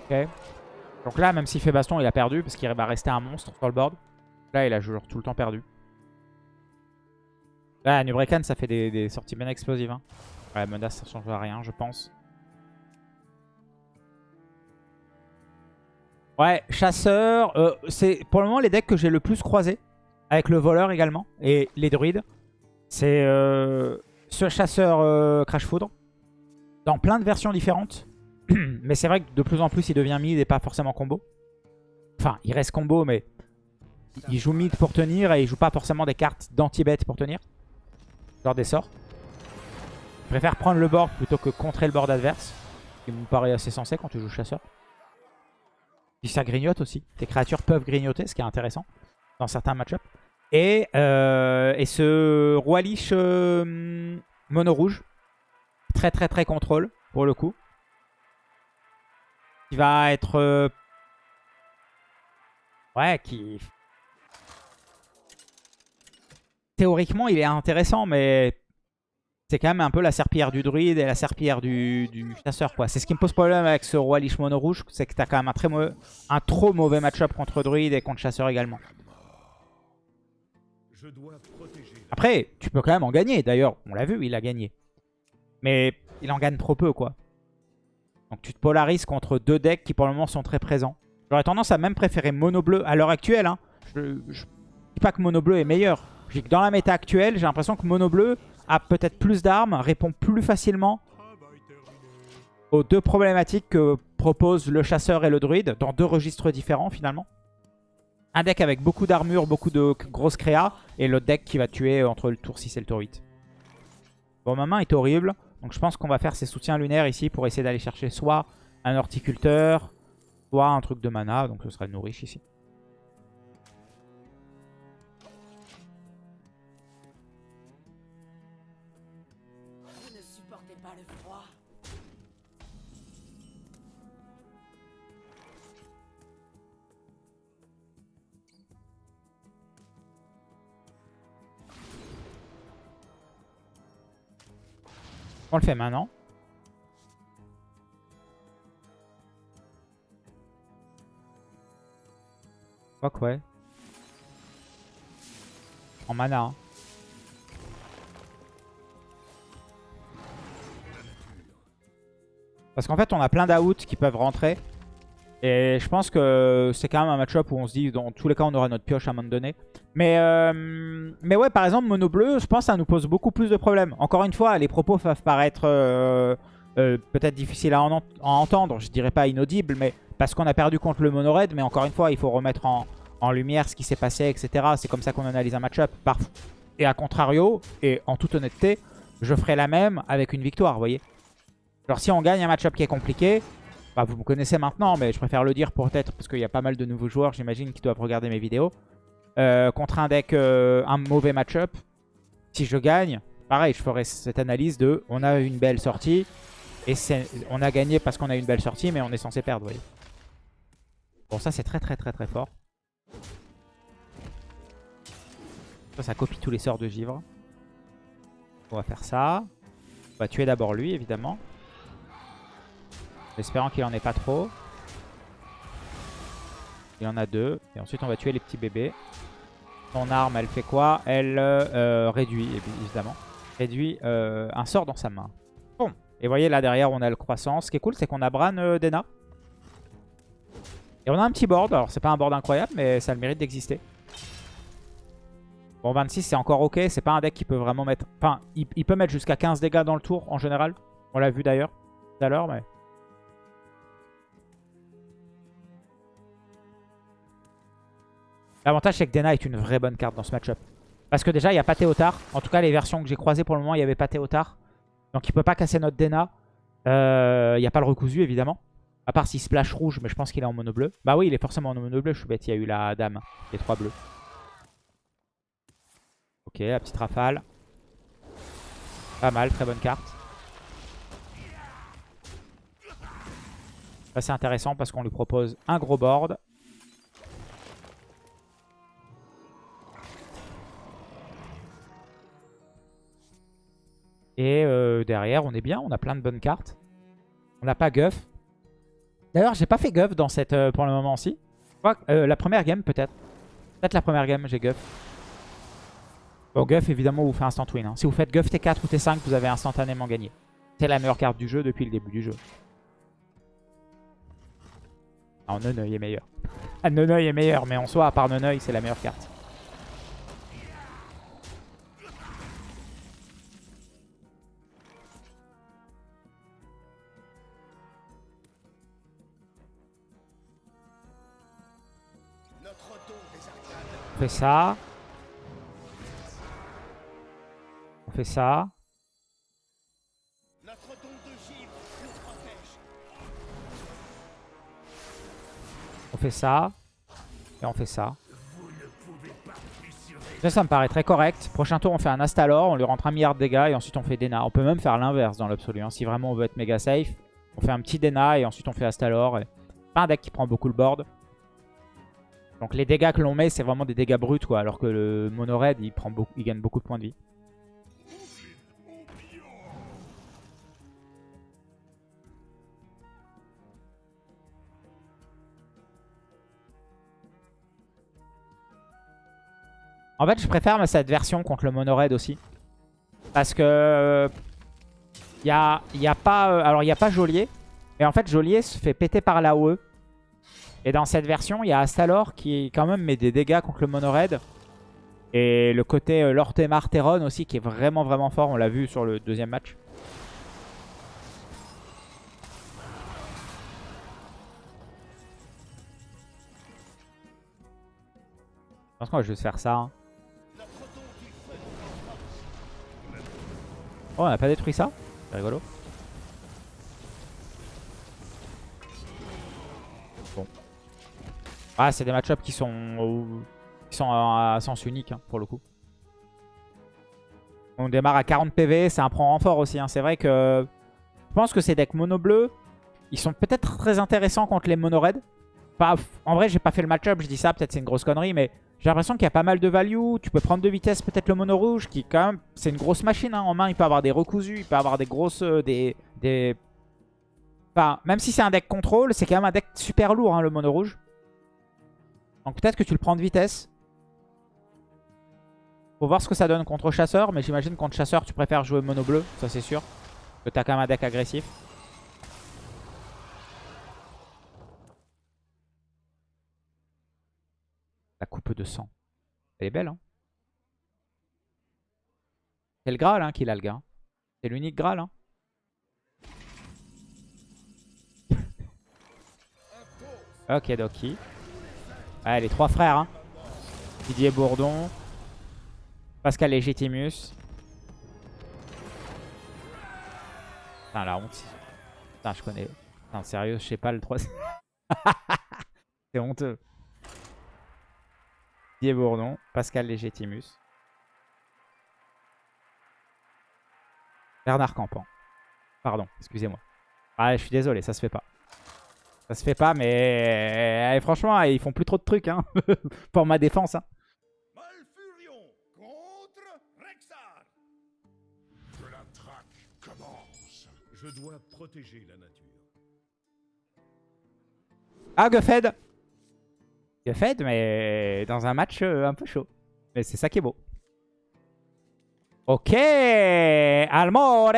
Ok. Donc là, même s'il fait baston, il a perdu parce qu'il va rester un monstre sur le board. Là, il a genre tout le temps perdu. Là, Nubrekan, ça fait des, sorties bien explosives. Hein. Ouais, menace, ça change rien, je pense. Ouais, chasseur. euh, c'est pour le moment les decks que j'ai le plus croisé. Avec le voleur également. Et les druides. C'est euh, ce chasseur euh, Crash Foudre. Dans plein de versions différentes. mais c'est vrai que de plus en plus il devient mid et pas forcément combo. Enfin, il reste combo, mais il joue mid pour tenir et il joue pas forcément des cartes d'anti-bet pour tenir. Genre des sorts. Je préfère prendre le board plutôt que contrer le board adverse. Ce qui me paraît assez sensé quand tu joues chasseur. Puis ça grignote aussi. Tes créatures peuvent grignoter, ce qui est intéressant dans certains match-ups. Et, euh, et ce roi liche euh, mono rouge. Très très très contrôle pour le coup. Qui va être... euh, Ouais, qui... Théoriquement, il est intéressant, mais c'est quand même un peu la serpillière du druide et la serpillière du, du chasseur. quoi. C'est ce qui me pose problème avec ce roi liche mono rouge, c'est que t'as quand même un, très un trop mauvais match-up contre druide et contre chasseur également. Après, tu peux quand même en gagner. D'ailleurs, on l'a vu, il a gagné. Mais il en gagne trop peu, quoi. Donc tu te polarises contre deux decks qui pour le moment sont très présents. J'aurais tendance à même préférer mono bleu à l'heure actuelle. Hein. Je, je dis pas que mono bleu est meilleur. Je dis que dans la méta actuelle, j'ai l'impression que mono bleu a peut-être plus d'armes, répond plus facilement aux deux problématiques que proposent le chasseur et le druide, dans deux registres différents finalement. Un deck avec beaucoup d'armure, beaucoup de grosses créas, et l'autre deck qui va tuer entre le tour 6 et le tour 8. Bon, ma main est horrible, donc je pense qu'on va faire ces soutiens lunaires ici pour essayer d'aller chercher soit un horticulteur, soit un truc de mana, donc ce serait nourriche ici. On le fait maintenant. Quoique, ouais. En mana. hein. Parce qu'en fait, on a plein d'outs qui peuvent rentrer. Et je pense que c'est quand même un match-up où on se dit, dans tous les cas, on aura notre pioche à un moment donné. Mais, euh, mais ouais, par exemple, mono bleu, je pense que ça nous pose beaucoup plus de problèmes. Encore une fois, les propos peuvent paraître euh, euh, peut-être difficiles à, en- à entendre. Je dirais pas inaudibles, mais parce qu'on a perdu contre le mono red. Mais encore une fois, il faut remettre en, lumière ce qui s'est passé, etc. C'est comme ça qu'on analyse un match-up. Et à contrario, et en toute honnêteté, je ferai la même avec une victoire, vous voyez. Genre si on gagne un match-up qui est compliqué, bah, vous me connaissez maintenant, mais je préfère le dire peut-être parce qu'il y a pas mal de nouveaux joueurs, j'imagine, qui doivent regarder mes vidéos. Euh, contre un deck, euh, un mauvais match-up, si je gagne, pareil, je ferai cette analyse de on a une belle sortie et on a gagné parce qu'on a une belle sortie, mais on est censé perdre, vous voyez. Bon, ça c'est très très très très fort. Ça, ça copie tous les sorts de givre. On va faire ça. On va tuer d'abord lui, évidemment. En espérant qu'il en ait pas trop. Il en a deux. Et ensuite, on va tuer les petits bébés. Son arme, elle fait quoi? Elle euh, réduit, évidemment. Réduit euh, un sort dans sa main. Bon. Et vous voyez, là, derrière, on a le croissant. Ce qui est cool, c'est qu'on a Bran euh, Dena. Et on a un petit board. Alors, c'est pas un board incroyable, mais ça a le mérite d'exister. Bon, 26, c'est encore ok. C'est pas un deck qui peut vraiment mettre... Enfin, il, il peut mettre jusqu'à 15 dégâts dans le tour, en général. On l'a vu, d'ailleurs, tout à l'heure, mais... L'avantage, c'est que Dena est une vraie bonne carte dans ce match-up. Parce que déjà, il n'y a pas Théotard. En tout cas, les versions que j'ai croisées pour le moment, il n'y avait pas Théotard. Donc, il peut pas casser notre Dena. Euh, Il n'y a pas le recousu, évidemment. À part s'il splash rouge, mais je pense qu'il est en mono bleu. Bah oui, il est forcément en mono bleu. Je suis bête, il y a eu la dame. Les trois bleus. Ok, la petite rafale. Pas mal, très bonne carte. Ça, c'est intéressant parce qu'on lui propose un gros board. Et euh, derrière, on est bien. On a plein de bonnes cartes. On n'a pas Guff. D'ailleurs, j'ai pas fait Guff dans cette, euh, pour le moment aussi. Euh, la première game, peut-être. Peut-être la première game, j'ai Guff. Bon, Guff, évidemment, vous fait instant win. hein. Si vous faites Guff T4 ou T5, vous avez instantanément gagné. C'est la meilleure carte du jeu depuis le début du jeu. Non, Neneuil est meilleur. Ah, Neneuil est meilleur, mais en soi, à part Neneuil, c'est la meilleure carte. Fait ça. On fait ça. On fait ça. Et on fait ça. Ça, me paraît très correct. Prochain tour, on fait un Astalor, on lui rentre un milliard de dégâts et ensuite on fait Dena. On peut même faire l'inverse dans l'absolu. hein. Si vraiment on veut être méga safe, on fait un petit Dena et ensuite on fait Astalor. Pas un deck qui prend beaucoup le board. Donc les dégâts que l'on met, c'est vraiment des dégâts bruts, quoi. Alors que le mono raid, il, prend beaucoup, il gagne beaucoup de points de vie. En fait, je préfère cette version contre le mono raid aussi. Parce que... Euh, il n'y a, y a, pas... Euh, alors, il n'y a pas Geôlier. Et en fait, Joliet se fait péter par l'AOE. Et dans cette version, il y a Astalor qui quand même met des dégâts contre le mono red. Et le côté euh, Lortemar Terron aussi qui est vraiment vraiment fort. On l'a vu sur le deuxième match. Je pense qu'on va juste faire ça. hein. Oh, on n'a pas détruit ça C'est rigolo. Ah, c'est des match-ups qui sont, qui sont à sens unique hein, pour le coup. On démarre à 40 PV, c'est un prend renfort aussi. hein. C'est vrai que je pense que ces decks mono bleu, ils sont peut-être très intéressants contre les mono red. En vrai, j'ai pas fait le match-up, je dis ça, peut-être c'est une grosse connerie, mais j'ai l'impression qu'il y a pas mal de value. Tu peux prendre de vitesse peut-être le mono rouge, qui quand même, c'est une grosse machine hein. en main. Il peut avoir des recousus, il peut avoir des grosses, euh, des, des... Enfin, même si c'est un deck contrôle, c'est quand même un deck super lourd, le mono rouge. Donc peut-être que tu le prends de vitesse. Faut voir ce que ça donne contre chasseur, mais j'imagine contre chasseur, tu préfères jouer mono bleu, ça c'est sûr. Que t'as quand même un deck agressif. La coupe de sang. Elle est belle, hein. C'est le Graal hein, qu'il a, le gars. C'est l'unique Graal, hein. ok, Doki. Ouais, les trois frères, hein. Didier Bourdon. Pascal Légitimus. Putain, la honte. Putain, je connais. Putain, sérieux, je sais pas le 3. C'est honteux. Didier Bourdon, Pascal Légitimus. Bernard Campan. Pardon, excusez-moi. Ah, je suis désolé, ça se fait pas. Ça se fait pas, mais eh, franchement, ils font plus trop de trucs hein, pour ma défense. Hein. Malfurion contre Rexar. Que la traque commence. Je dois protéger la nature. Ah, Guffed Guffed, mais dans un match euh, un peu chaud. Mais c'est ça qui est beau. Ok Almore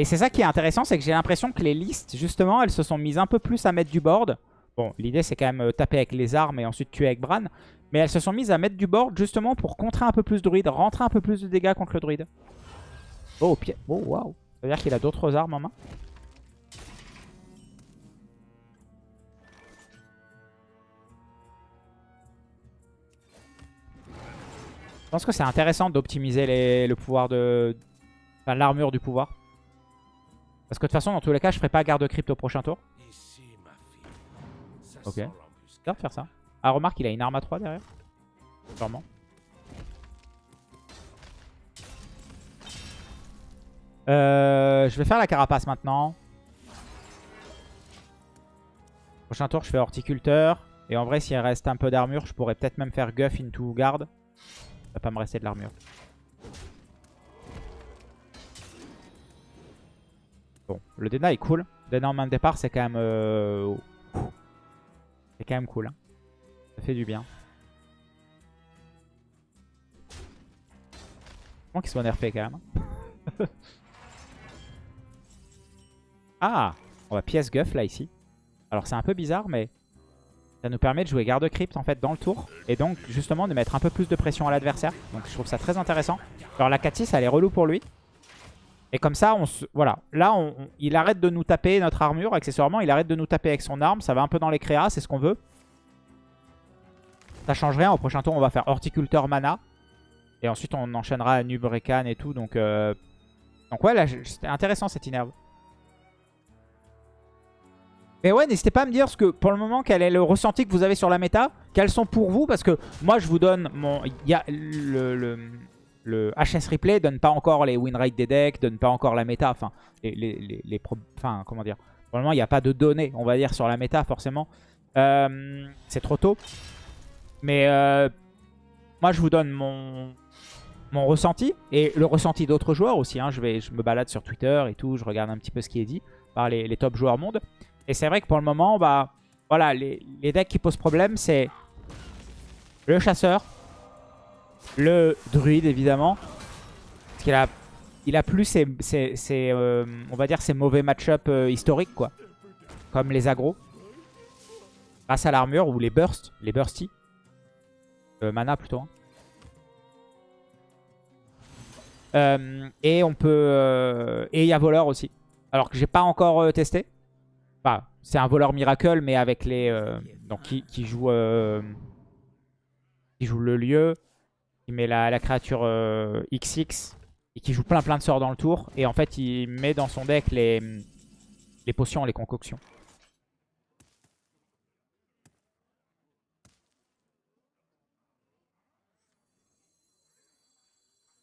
Et c'est ça qui est intéressant, c'est que j'ai l'impression que les listes, justement, elles se sont mises un peu plus à mettre du board. Bon, l'idée c'est quand même euh, taper avec les armes et ensuite tuer avec Bran. Mais elles se sont mises à mettre du board justement pour contrer un peu plus de druide, rentrer un peu plus de dégâts contre le druide. Oh, pied. Oh, waouh. Ça veut dire qu'il a d'autres armes en main. Je pense que c'est intéressant d'optimiser le pouvoir de... Enfin, l'armure du pouvoir. Parce que de toute façon, dans tous les cas, je ferai pas garde crypte au prochain tour. Ok. Regarde faire ça. Ah, remarque, il a une arme à 3 derrière. Sûrement. Euh, je vais faire la carapace maintenant. Prochain tour, je fais horticulteur. Et en vrai, s'il reste un peu d'armure, je pourrais peut-être même faire guff into garde. Ça va pas me rester de l'armure. Bon, le Dena est cool. Dena en main de départ, c'est quand même... euh, C'est quand même cool. hein. Ça fait du bien. Comment qu'ils sont nerfés quand même. hein. ah On va pièce guff là ici. Alors c'est un peu bizarre mais ça nous permet de jouer garde crypte en fait dans le tour. Et donc justement de mettre un peu plus de pression à l'adversaire. Donc je trouve ça très intéressant. Alors la 4-6 elle est relou pour lui. Et comme ça, on se... voilà. Là, il arrête de nous taper notre armure, accessoirement. Il arrête de nous taper avec son arme. Ça va un peu dans les créas, c'est ce qu'on veut. Ça change rien. Au prochain tour, on va faire horticulteur mana. Et ensuite, on enchaînera à et tout. Donc, euh... donc ouais, là, c'était intéressant cette inerve. Mais ouais, n'hésitez pas à me dire ce que, pour le moment, quel est le ressenti que vous avez sur la méta. Quels sont pour vous Parce que moi, je vous donne mon... Il y a le, le HS Replay donne pas encore les win rate des decks, donne pas encore la méta. Enfin, les, les, les, les enfin comment dire Pour le moment, il n'y a pas de données, on va dire, sur la méta, forcément. Euh, C'est trop tôt. Mais euh, moi, je vous donne mon, mon ressenti et le ressenti d'autres joueurs aussi. hein. Je, vais, je me balade sur Twitter et tout, je regarde un petit peu ce qui est dit par les, les top joueurs monde. Et c'est vrai que pour le moment, bah, voilà, les, les decks qui posent problème, c'est le chasseur, le druide évidemment. Parce qu'il a, il a plus ses, euh, mauvais match-up euh, historiques quoi. Comme les agros. Grâce à l'armure ou les bursts, les bursty. Euh, mana plutôt. hein. Et on peut... et il y a voleur aussi. Alors que j'ai pas encore testé. Enfin, c'est un voleur miracle, mais avec les... donc qui, qui joue... qui joue le lieu. Qui met la, la créature euh, XX. Et qui joue plein plein de sorts dans le tour. Et en fait, il met dans son deck les, les potions, les concoctions.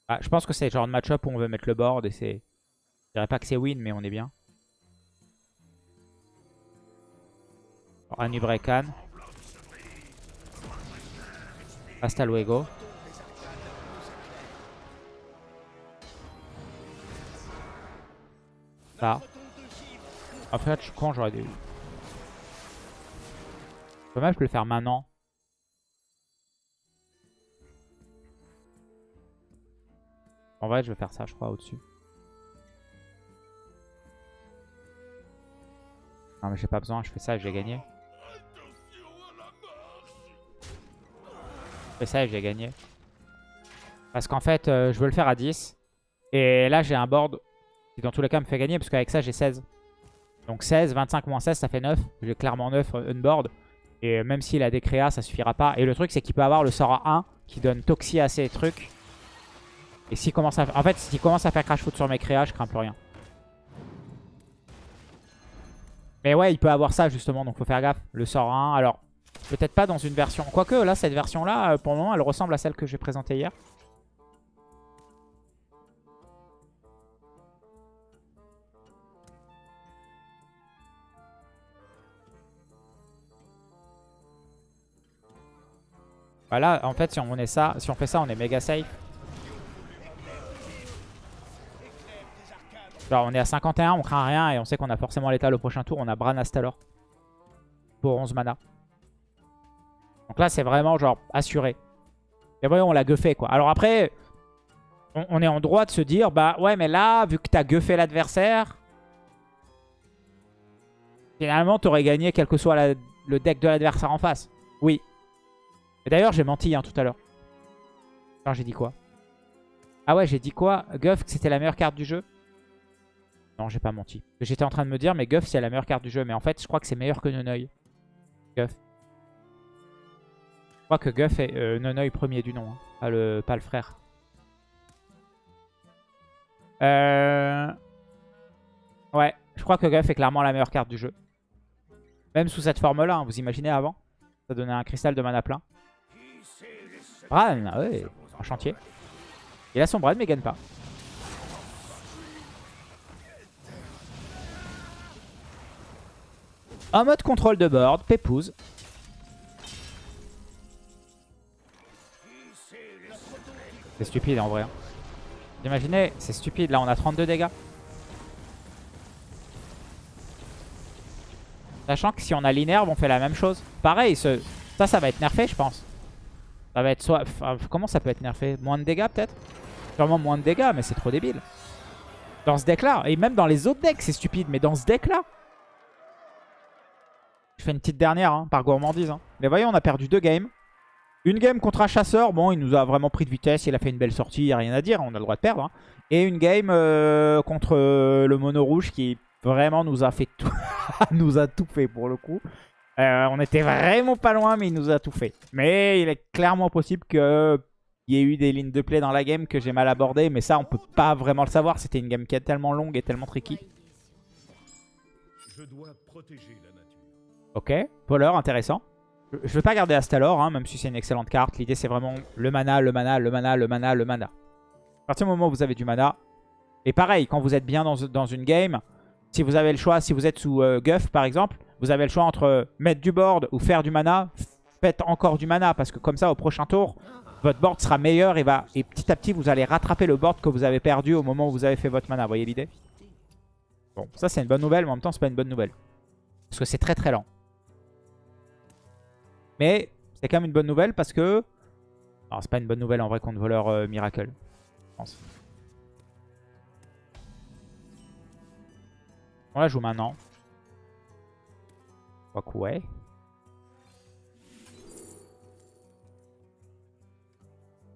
Ah, je pense que c'est le genre de match-up où on veut mettre le board et c'est... Je dirais pas que c'est win, mais on est bien. Anubrekan. Hasta luego. Ça. En fait, je con, j'aurais dû... Dommage, je peux le faire maintenant. En vrai, je vais faire ça, je crois, au-dessus. Non, mais j'ai pas besoin, je fais ça et j'ai gagné. Je fais ça et j'ai gagné. Parce qu'en fait, euh, je veux le faire à 10. Et là, j'ai un board qui, dans tous les cas, me fait gagner. Parce qu'avec ça, j'ai 16. Donc 16, 25 moins 16, ça fait 9. J'ai clairement 9 euh, unboard. Et même s'il a des créas, ça suffira pas. Et le truc, c'est qu'il peut avoir le sort à 1 qui donne Toxie à ses trucs. Et s'il commence à... En fait, s'il commence à faire crash foot sur mes créas, je crains plus rien. Mais ouais, il peut avoir ça justement, donc faut faire gaffe. Le sort 1, alors peut-être pas dans une version... Quoique là, cette version-là, euh, pour le moment, elle ressemble à celle que j'ai présentée hier. Voilà, en fait, si on, est ça, si on fait ça, on est méga safe. Genre, on est à 51, on craint rien et on sait qu'on a forcément l'état le prochain tour. On a Bran Astalor pour 11 mana. Donc là, c'est vraiment genre assuré. Et voyons, on l'a guffé quoi. Alors après, on, est en droit de se dire, bah ouais, mais là, vu que t'as guffé l'adversaire, finalement, t'aurais gagné quel que soit le deck de l'adversaire en face. Oui. Et d'ailleurs, j'ai menti hein, tout à l'heure. Alors, j'ai dit quoi? Ah ouais, j'ai dit quoi? Guff, que c'était la meilleure carte du jeu? Non, j'ai pas menti. J'étais en train de me dire, mais Guff, c'est la meilleure carte du jeu. Mais en fait, je crois que c'est meilleur que Nonoï. Guff. Je crois que Guff est euh, Nonoï premier du nom, hein, pas, le, pas le frère. Euh... Ouais, je crois que Guff est clairement la meilleure carte du jeu. Même sous cette forme-là, hein, vous imaginez avant Ça donnait un cristal de mana plein. Bran, ah ouais, en chantier. Il a son Bran mais il gagne pas. En mode contrôle de board, Pépouze. C'est stupide en vrai. hein. Imaginez, c'est stupide. Là, on a 32 dégâts. Sachant que si on a l'inerve, on fait la même chose. Pareil, ça, ça va être nerfé, je pense. Ça va être soit... comment ça peut être nerfé? Moins de dégâts, peut-être? Sûrement moins de dégâts, mais c'est trop débile. Dans ce deck-là, et même dans les autres decks, c'est stupide, mais dans ce deck-là... Je fais une petite dernière, hein, par gourmandise. hein. Mais voyez, on a perdu deux games. Une game contre un chasseur, bon, il nous a vraiment pris de vitesse, il a fait une belle sortie, il n'y a rien à dire, on a le droit de perdre. hein. Et une game euh, contre euh, le mono rouge qui vraiment nous a fait tout, nous a tout fait pour le coup. Euh, on était vraiment pas loin, mais il nous a tout fait. Mais il est clairement possible qu'il y ait eu des lignes de play dans la game que j'ai mal abordées, mais ça, on peut pas vraiment le savoir. C'était une game qui est tellement longue et tellement tricky. Je dois protéger la nature. Ok, voleur, intéressant. Je je vais pas garder Astalor, hein, même si c'est une excellente carte. L'idée, c'est vraiment le mana, le mana, le mana, le mana, le mana. À partir du moment où vous avez du mana, et pareil, quand vous êtes bien dans, dans une game, si vous avez le choix, si vous êtes sous euh, Guff, par exemple, vous avez le choix entre mettre du board ou faire du mana. Faites encore du mana, parce que comme ça, au prochain tour, votre board sera meilleur et, va, et petit à petit, vous allez rattraper le board que vous avez perdu au moment où vous avez fait votre mana. Vous voyez l'idée? Bon, ça, c'est une bonne nouvelle, mais en même temps, c'est pas une bonne nouvelle. Parce que c'est très très lent. Mais c'est quand même une bonne nouvelle parce que Alors c'est pas une bonne nouvelle en vrai contre voleur euh, Miracle. Je pense. On la joue maintenant. Quoique ouais.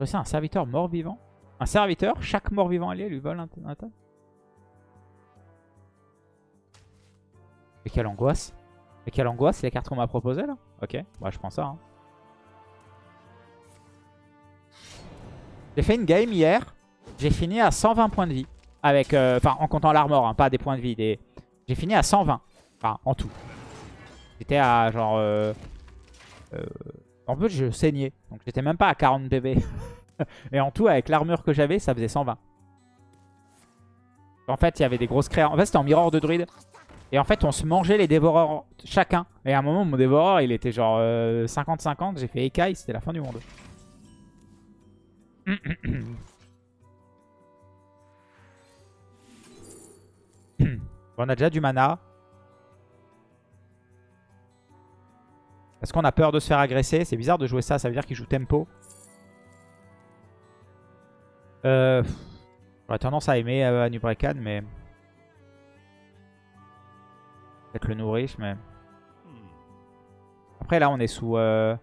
C'est un serviteur mort-vivant. Un serviteur, chaque mort-vivant allié lui vole un, un tas. Et quelle angoisse. Et quelle angoisse, les cartes qu'on m'a proposées là Ok, bah je prends ça. hein. J'ai fait une game hier. J'ai fini à 120 points de vie. Avec, euh, Enfin, en comptant l'armor, hein, pas des points de vie. Des... J'ai fini à 120. Enfin, en tout. J'étais à genre... euh, euh, En plus, je saignais. Donc j'étais même pas à 40 PV. Et en tout, avec l'armure que j'avais, ça faisait 120. En fait, il y avait des grosses créas. En fait, c'était en mirror de druide. Et en fait, on se mangeait les dévoreurs chacun. Et à un moment, mon dévoreur, il était genre euh, 50-50. J'ai fait écaille, c'était la fin du monde. On a déjà du mana. Est-ce qu'on a peur de se faire agresser C'est bizarre de jouer ça, ça veut dire qu'il joue tempo. Euh, J'aurais tendance à aimer euh, mais... Peut-être le nourriche, mais... Après, là, on est sous... euh,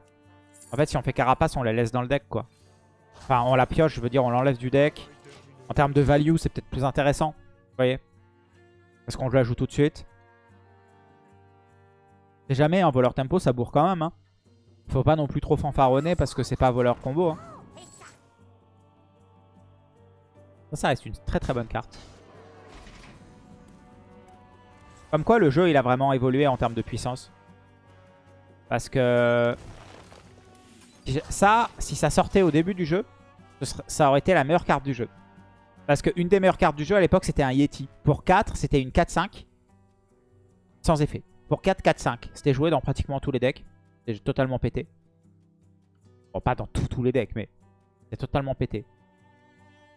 En fait, si on fait Carapace, on la laisse dans le deck, quoi. Enfin, on la pioche, je veux dire, on l'enlève du deck. En termes de value, c'est peut-être plus intéressant. Vous voyez Parce qu'on la joue tout de suite. Jamais un voleur tempo, ça bourre quand même. Hein. Faut pas non plus trop fanfaronner parce que c'est pas voleur combo. Hein. Ça, ça reste une très très bonne carte. Comme quoi le jeu il a vraiment évolué en termes de puissance. Parce que ça, si ça sortait au début du jeu, ça aurait été la meilleure carte du jeu. Parce qu'une des meilleures cartes du jeu à l'époque c'était un Yeti. Pour 4, c'était une 4-5 sans effet. Pour 4, 4, 5. C'était joué dans pratiquement tous les decks. C'était totalement pété. Bon, pas dans tous les decks, mais c'est totalement pété.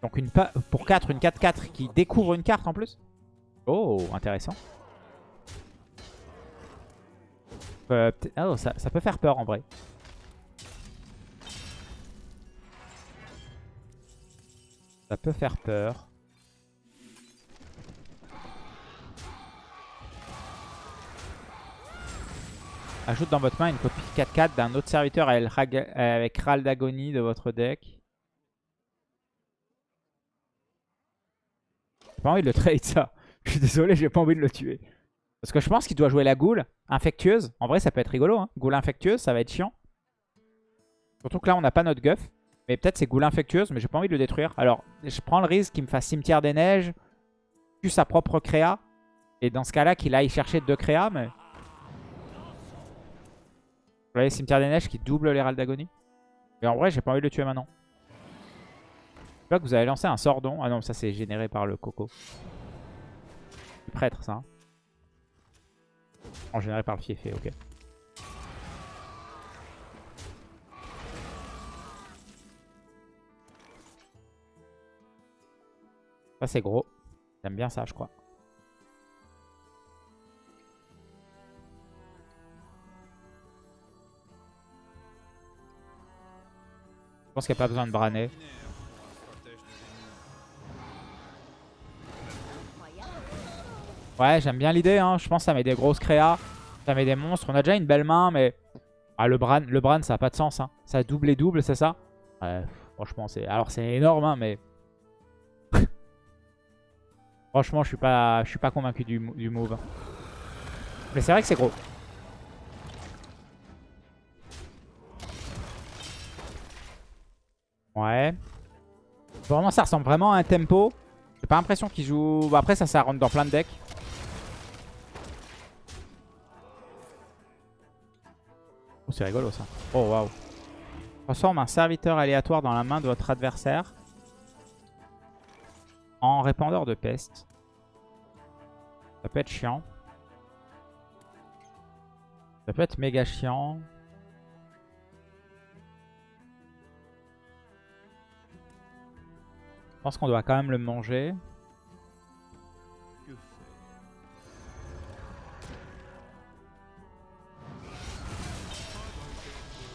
Donc une pour 4, une 4-4 qui découvre une carte en plus. Oh, intéressant. Euh, peut- oh, ça peut faire peur en vrai. Ça peut faire peur. Ajoute dans votre main une copie 4-4 d'un autre serviteur avec Ral d'agonie de votre deck. J'ai pas envie de le trade ça. Je suis désolé, j'ai pas envie de le tuer. Parce que je pense qu'il doit jouer la goule infectueuse. En vrai, ça peut être rigolo. Hein. Goule infectueuse, ça va être chiant. Surtout que là, on n'a pas notre guff. Mais peut-être c'est goule infectueuse, mais j'ai pas envie de le détruire. Alors, je prends le risque qu'il me fasse cimetière des neiges, tue sa propre créa. Et dans ce cas-là, qu'il aille chercher deux créas, mais... Vous voyez, cimetière des neiges qui double râles d'agonie? Mais en vrai, j'ai pas envie de le tuer maintenant. Je vois que vous avez lancé un sordon. Ah non, ça c'est généré par le coco. Du prêtre, ça. hein. En généré par le fiefé, ok. Ça c'est gros. J'aime bien ça, je crois. Je pense qu'il n'y a pas besoin de braner. Ouais, j'aime bien l'idée. Hein. Je pense que ça met des grosses créas. Ça met des monstres. On a déjà une belle main, mais... Ah, le Bran, le Bran ça n'a pas de sens. Hein. Ça double et double, c'est ça? Ouais, franchement, c'est... Alors, c'est énorme, hein, mais... franchement, je suis pas, je suis pas convaincu du, du move. Mais c'est vrai que c'est gros. Ouais. Vraiment, ça ressemble vraiment à un tempo. J'ai pas l'impression qu'il joue... Bah, après, ça, ça rentre dans plein de decks. Oh, c'est rigolo, ça. Oh, waouh. Transforme un serviteur aléatoire dans la main de votre adversaire en répandeur de peste. Ça peut être chiant. Ça peut être méga chiant. Je pense qu'on doit quand même le manger.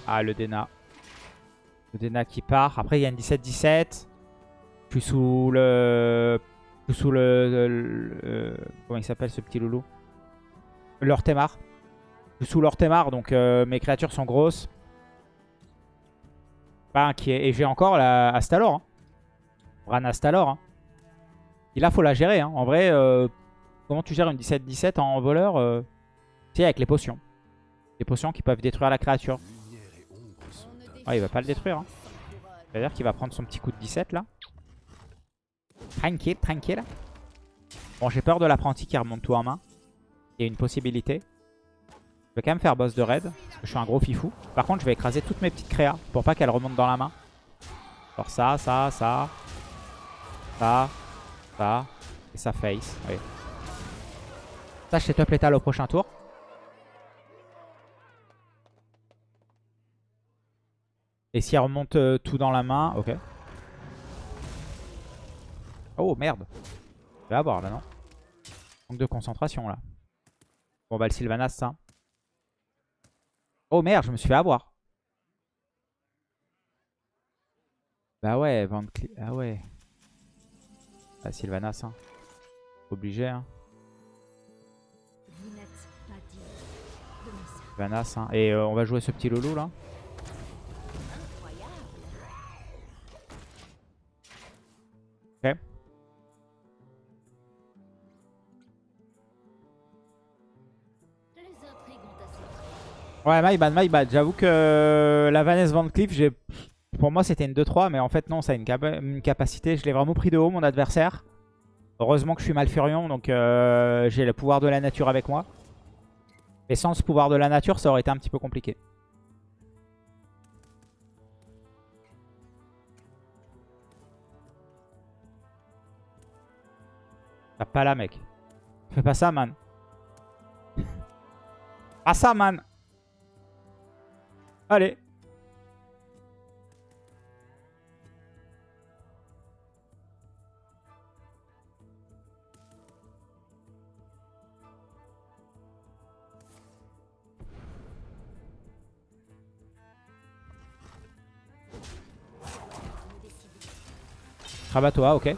Ah, le Dena. Le Dena qui part. Après, il y a une 17-17. Je suis sous le... Je suis sous le- Comment il s'appelle ce petit loulou? L'Ortemar. Je suis sous l'Ortemar, donc euh, mes créatures sont grosses. Pas inquiet. Et j'ai encore la Astalor. Hein. Bran Astalor. Hein. Et là, faut la gérer. Hein. En vrai, euh, comment tu gères une 17-17 en voleur euh, Tu sais, avec les potions. Les potions qui peuvent détruire la créature. Ah, il va pas le détruire. Hein. C'est-à-dire qu'il va prendre son petit coup de 17 là. Tranquille, tranquille. Bon, j'ai peur de l'apprenti qui remonte tout en main. Il y a une possibilité. Je vais quand même faire boss de raid. Parce que je suis un gros fifou. Par contre, je vais écraser toutes mes petites créas. Pour pas qu'elles remontent dans la main. Genre ça, ça, ça. Ça. Ça. Et ça face. Oui. Ça, je setup l'étal au prochain tour. Et si elle remonte euh, tout dans la main, ok. Oh merde. Je vais avoir là, non Manque de concentration là. Bon bah le Sylvanas ça. Oh merde, je me suis fait avoir. Bah ouais, Van Ah ouais. Ah Sylvanas hein. Obligé hein. Sylvanas hein. Et euh, on va jouer ce petit loulou là. Ok. Ouais, my bad, my bad. J'avoue que euh, la Vanessa Van Cleef, j'ai... pour moi c'était une 2-3, mais en fait non, ça a une, une capacité. Je l'ai vraiment pris de haut, mon adversaire. Heureusement que je suis Malfurion, donc euh, j'ai le pouvoir de la nature avec moi. Et sans ce pouvoir de la nature, ça aurait été un petit peu compliqué. T'as pas là, mec. Fais pas ça, man. Pas ça, man. Allez. Rabat-toi, ok.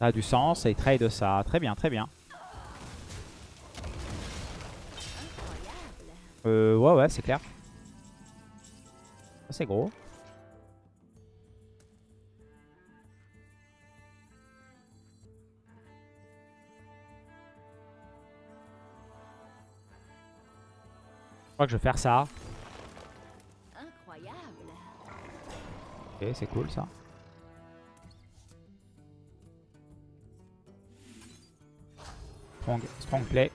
Ça a du sens et il trade ça. Très bien, très bien. Euh, ouais, ouais, c'est clair. C'est gros. Crois que je vais faire ça. incroyable. Ok, c'est cool ça. Strong, strong play.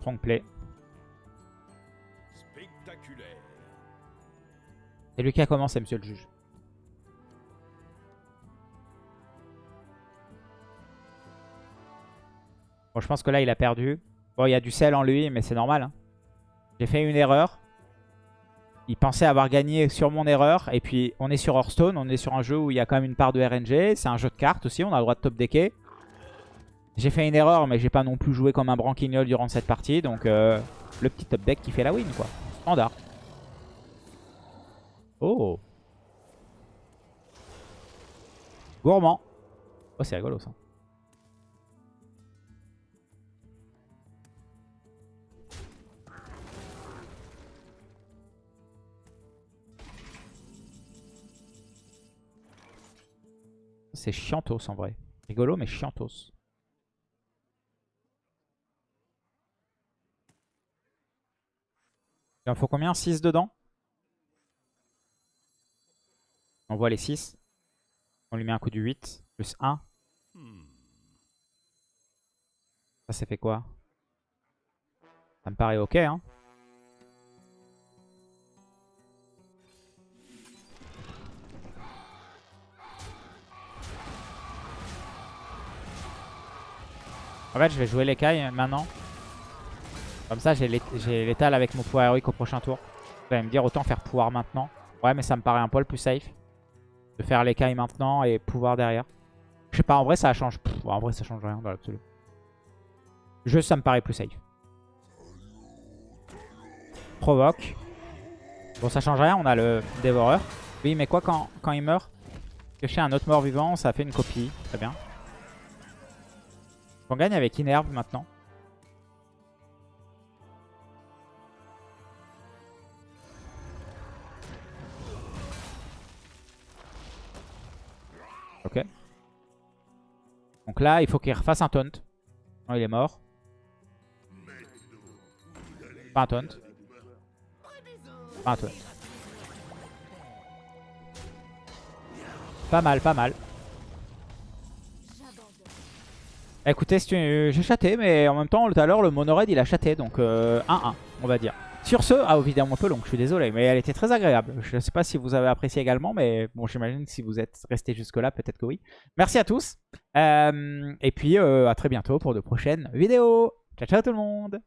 Strong play. Spectaculaire. C'est lui qui a commencé, monsieur le juge? Bon, je pense que là, il a perdu. Bon, il y a du sel en lui, mais c'est normal. hein. J'ai fait une erreur. Il pensait avoir gagné sur mon erreur. Et puis, on est sur Hearthstone. On est sur un jeu où il y a quand même une part de RNG. C'est un jeu de cartes aussi. On a le droit de top decker. J'ai fait une erreur, mais j'ai pas non plus joué comme un branquignol durant cette partie. Donc, euh, le petit top deck qui fait la win, quoi. Standard. Oh Gourmand. Oh, c'est rigolo ça. C'est chiantos en vrai. Rigolo mais chiantos. Il en faut combien? 6 dedans? On voit les 6. On lui met un coup du 8. Plus 1. Ça, c'est fait quoi? Ça me paraît ok, hein. En fait, je vais jouer l'écaille maintenant. Comme ça, j'ai l'é- j'ai l'étal avec mon pouvoir héroïque au prochain tour. Vous allez me dire autant faire pouvoir maintenant. Ouais, mais ça me paraît un poil plus safe. De faire l'écaille maintenant et pouvoir derrière. Je sais pas, en vrai, ça change. En vrai, ça change rien dans l'absolu. Jeu, ça me paraît plus safe. Provoque. Bon, ça change rien, on a le dévoreur. Oui, mais quoi quand, quand il meurt? Piocher un autre mort vivant, ça fait une copie. Très bien. On gagne avec Inerve maintenant. Ok. Donc là, il faut qu'il refasse un taunt. Non, il est mort. Pas un taunt. Pas un taunt. Pas mal, pas mal. Écoutez, tu- j'ai chaté, mais en même temps, tout à l'heure, le monoraid, il a chaté. Donc 1-1, on va dire. Sur ce, ah évidemment un peu long, je suis désolé, mais elle était très agréable. Je ne sais pas si vous avez apprécié également, mais bon, j'imagine que si vous êtes resté jusque-là, peut-être que oui. Merci à tous. Euh, et puis, euh, à très bientôt pour de prochaines vidéos. Ciao, ciao tout le monde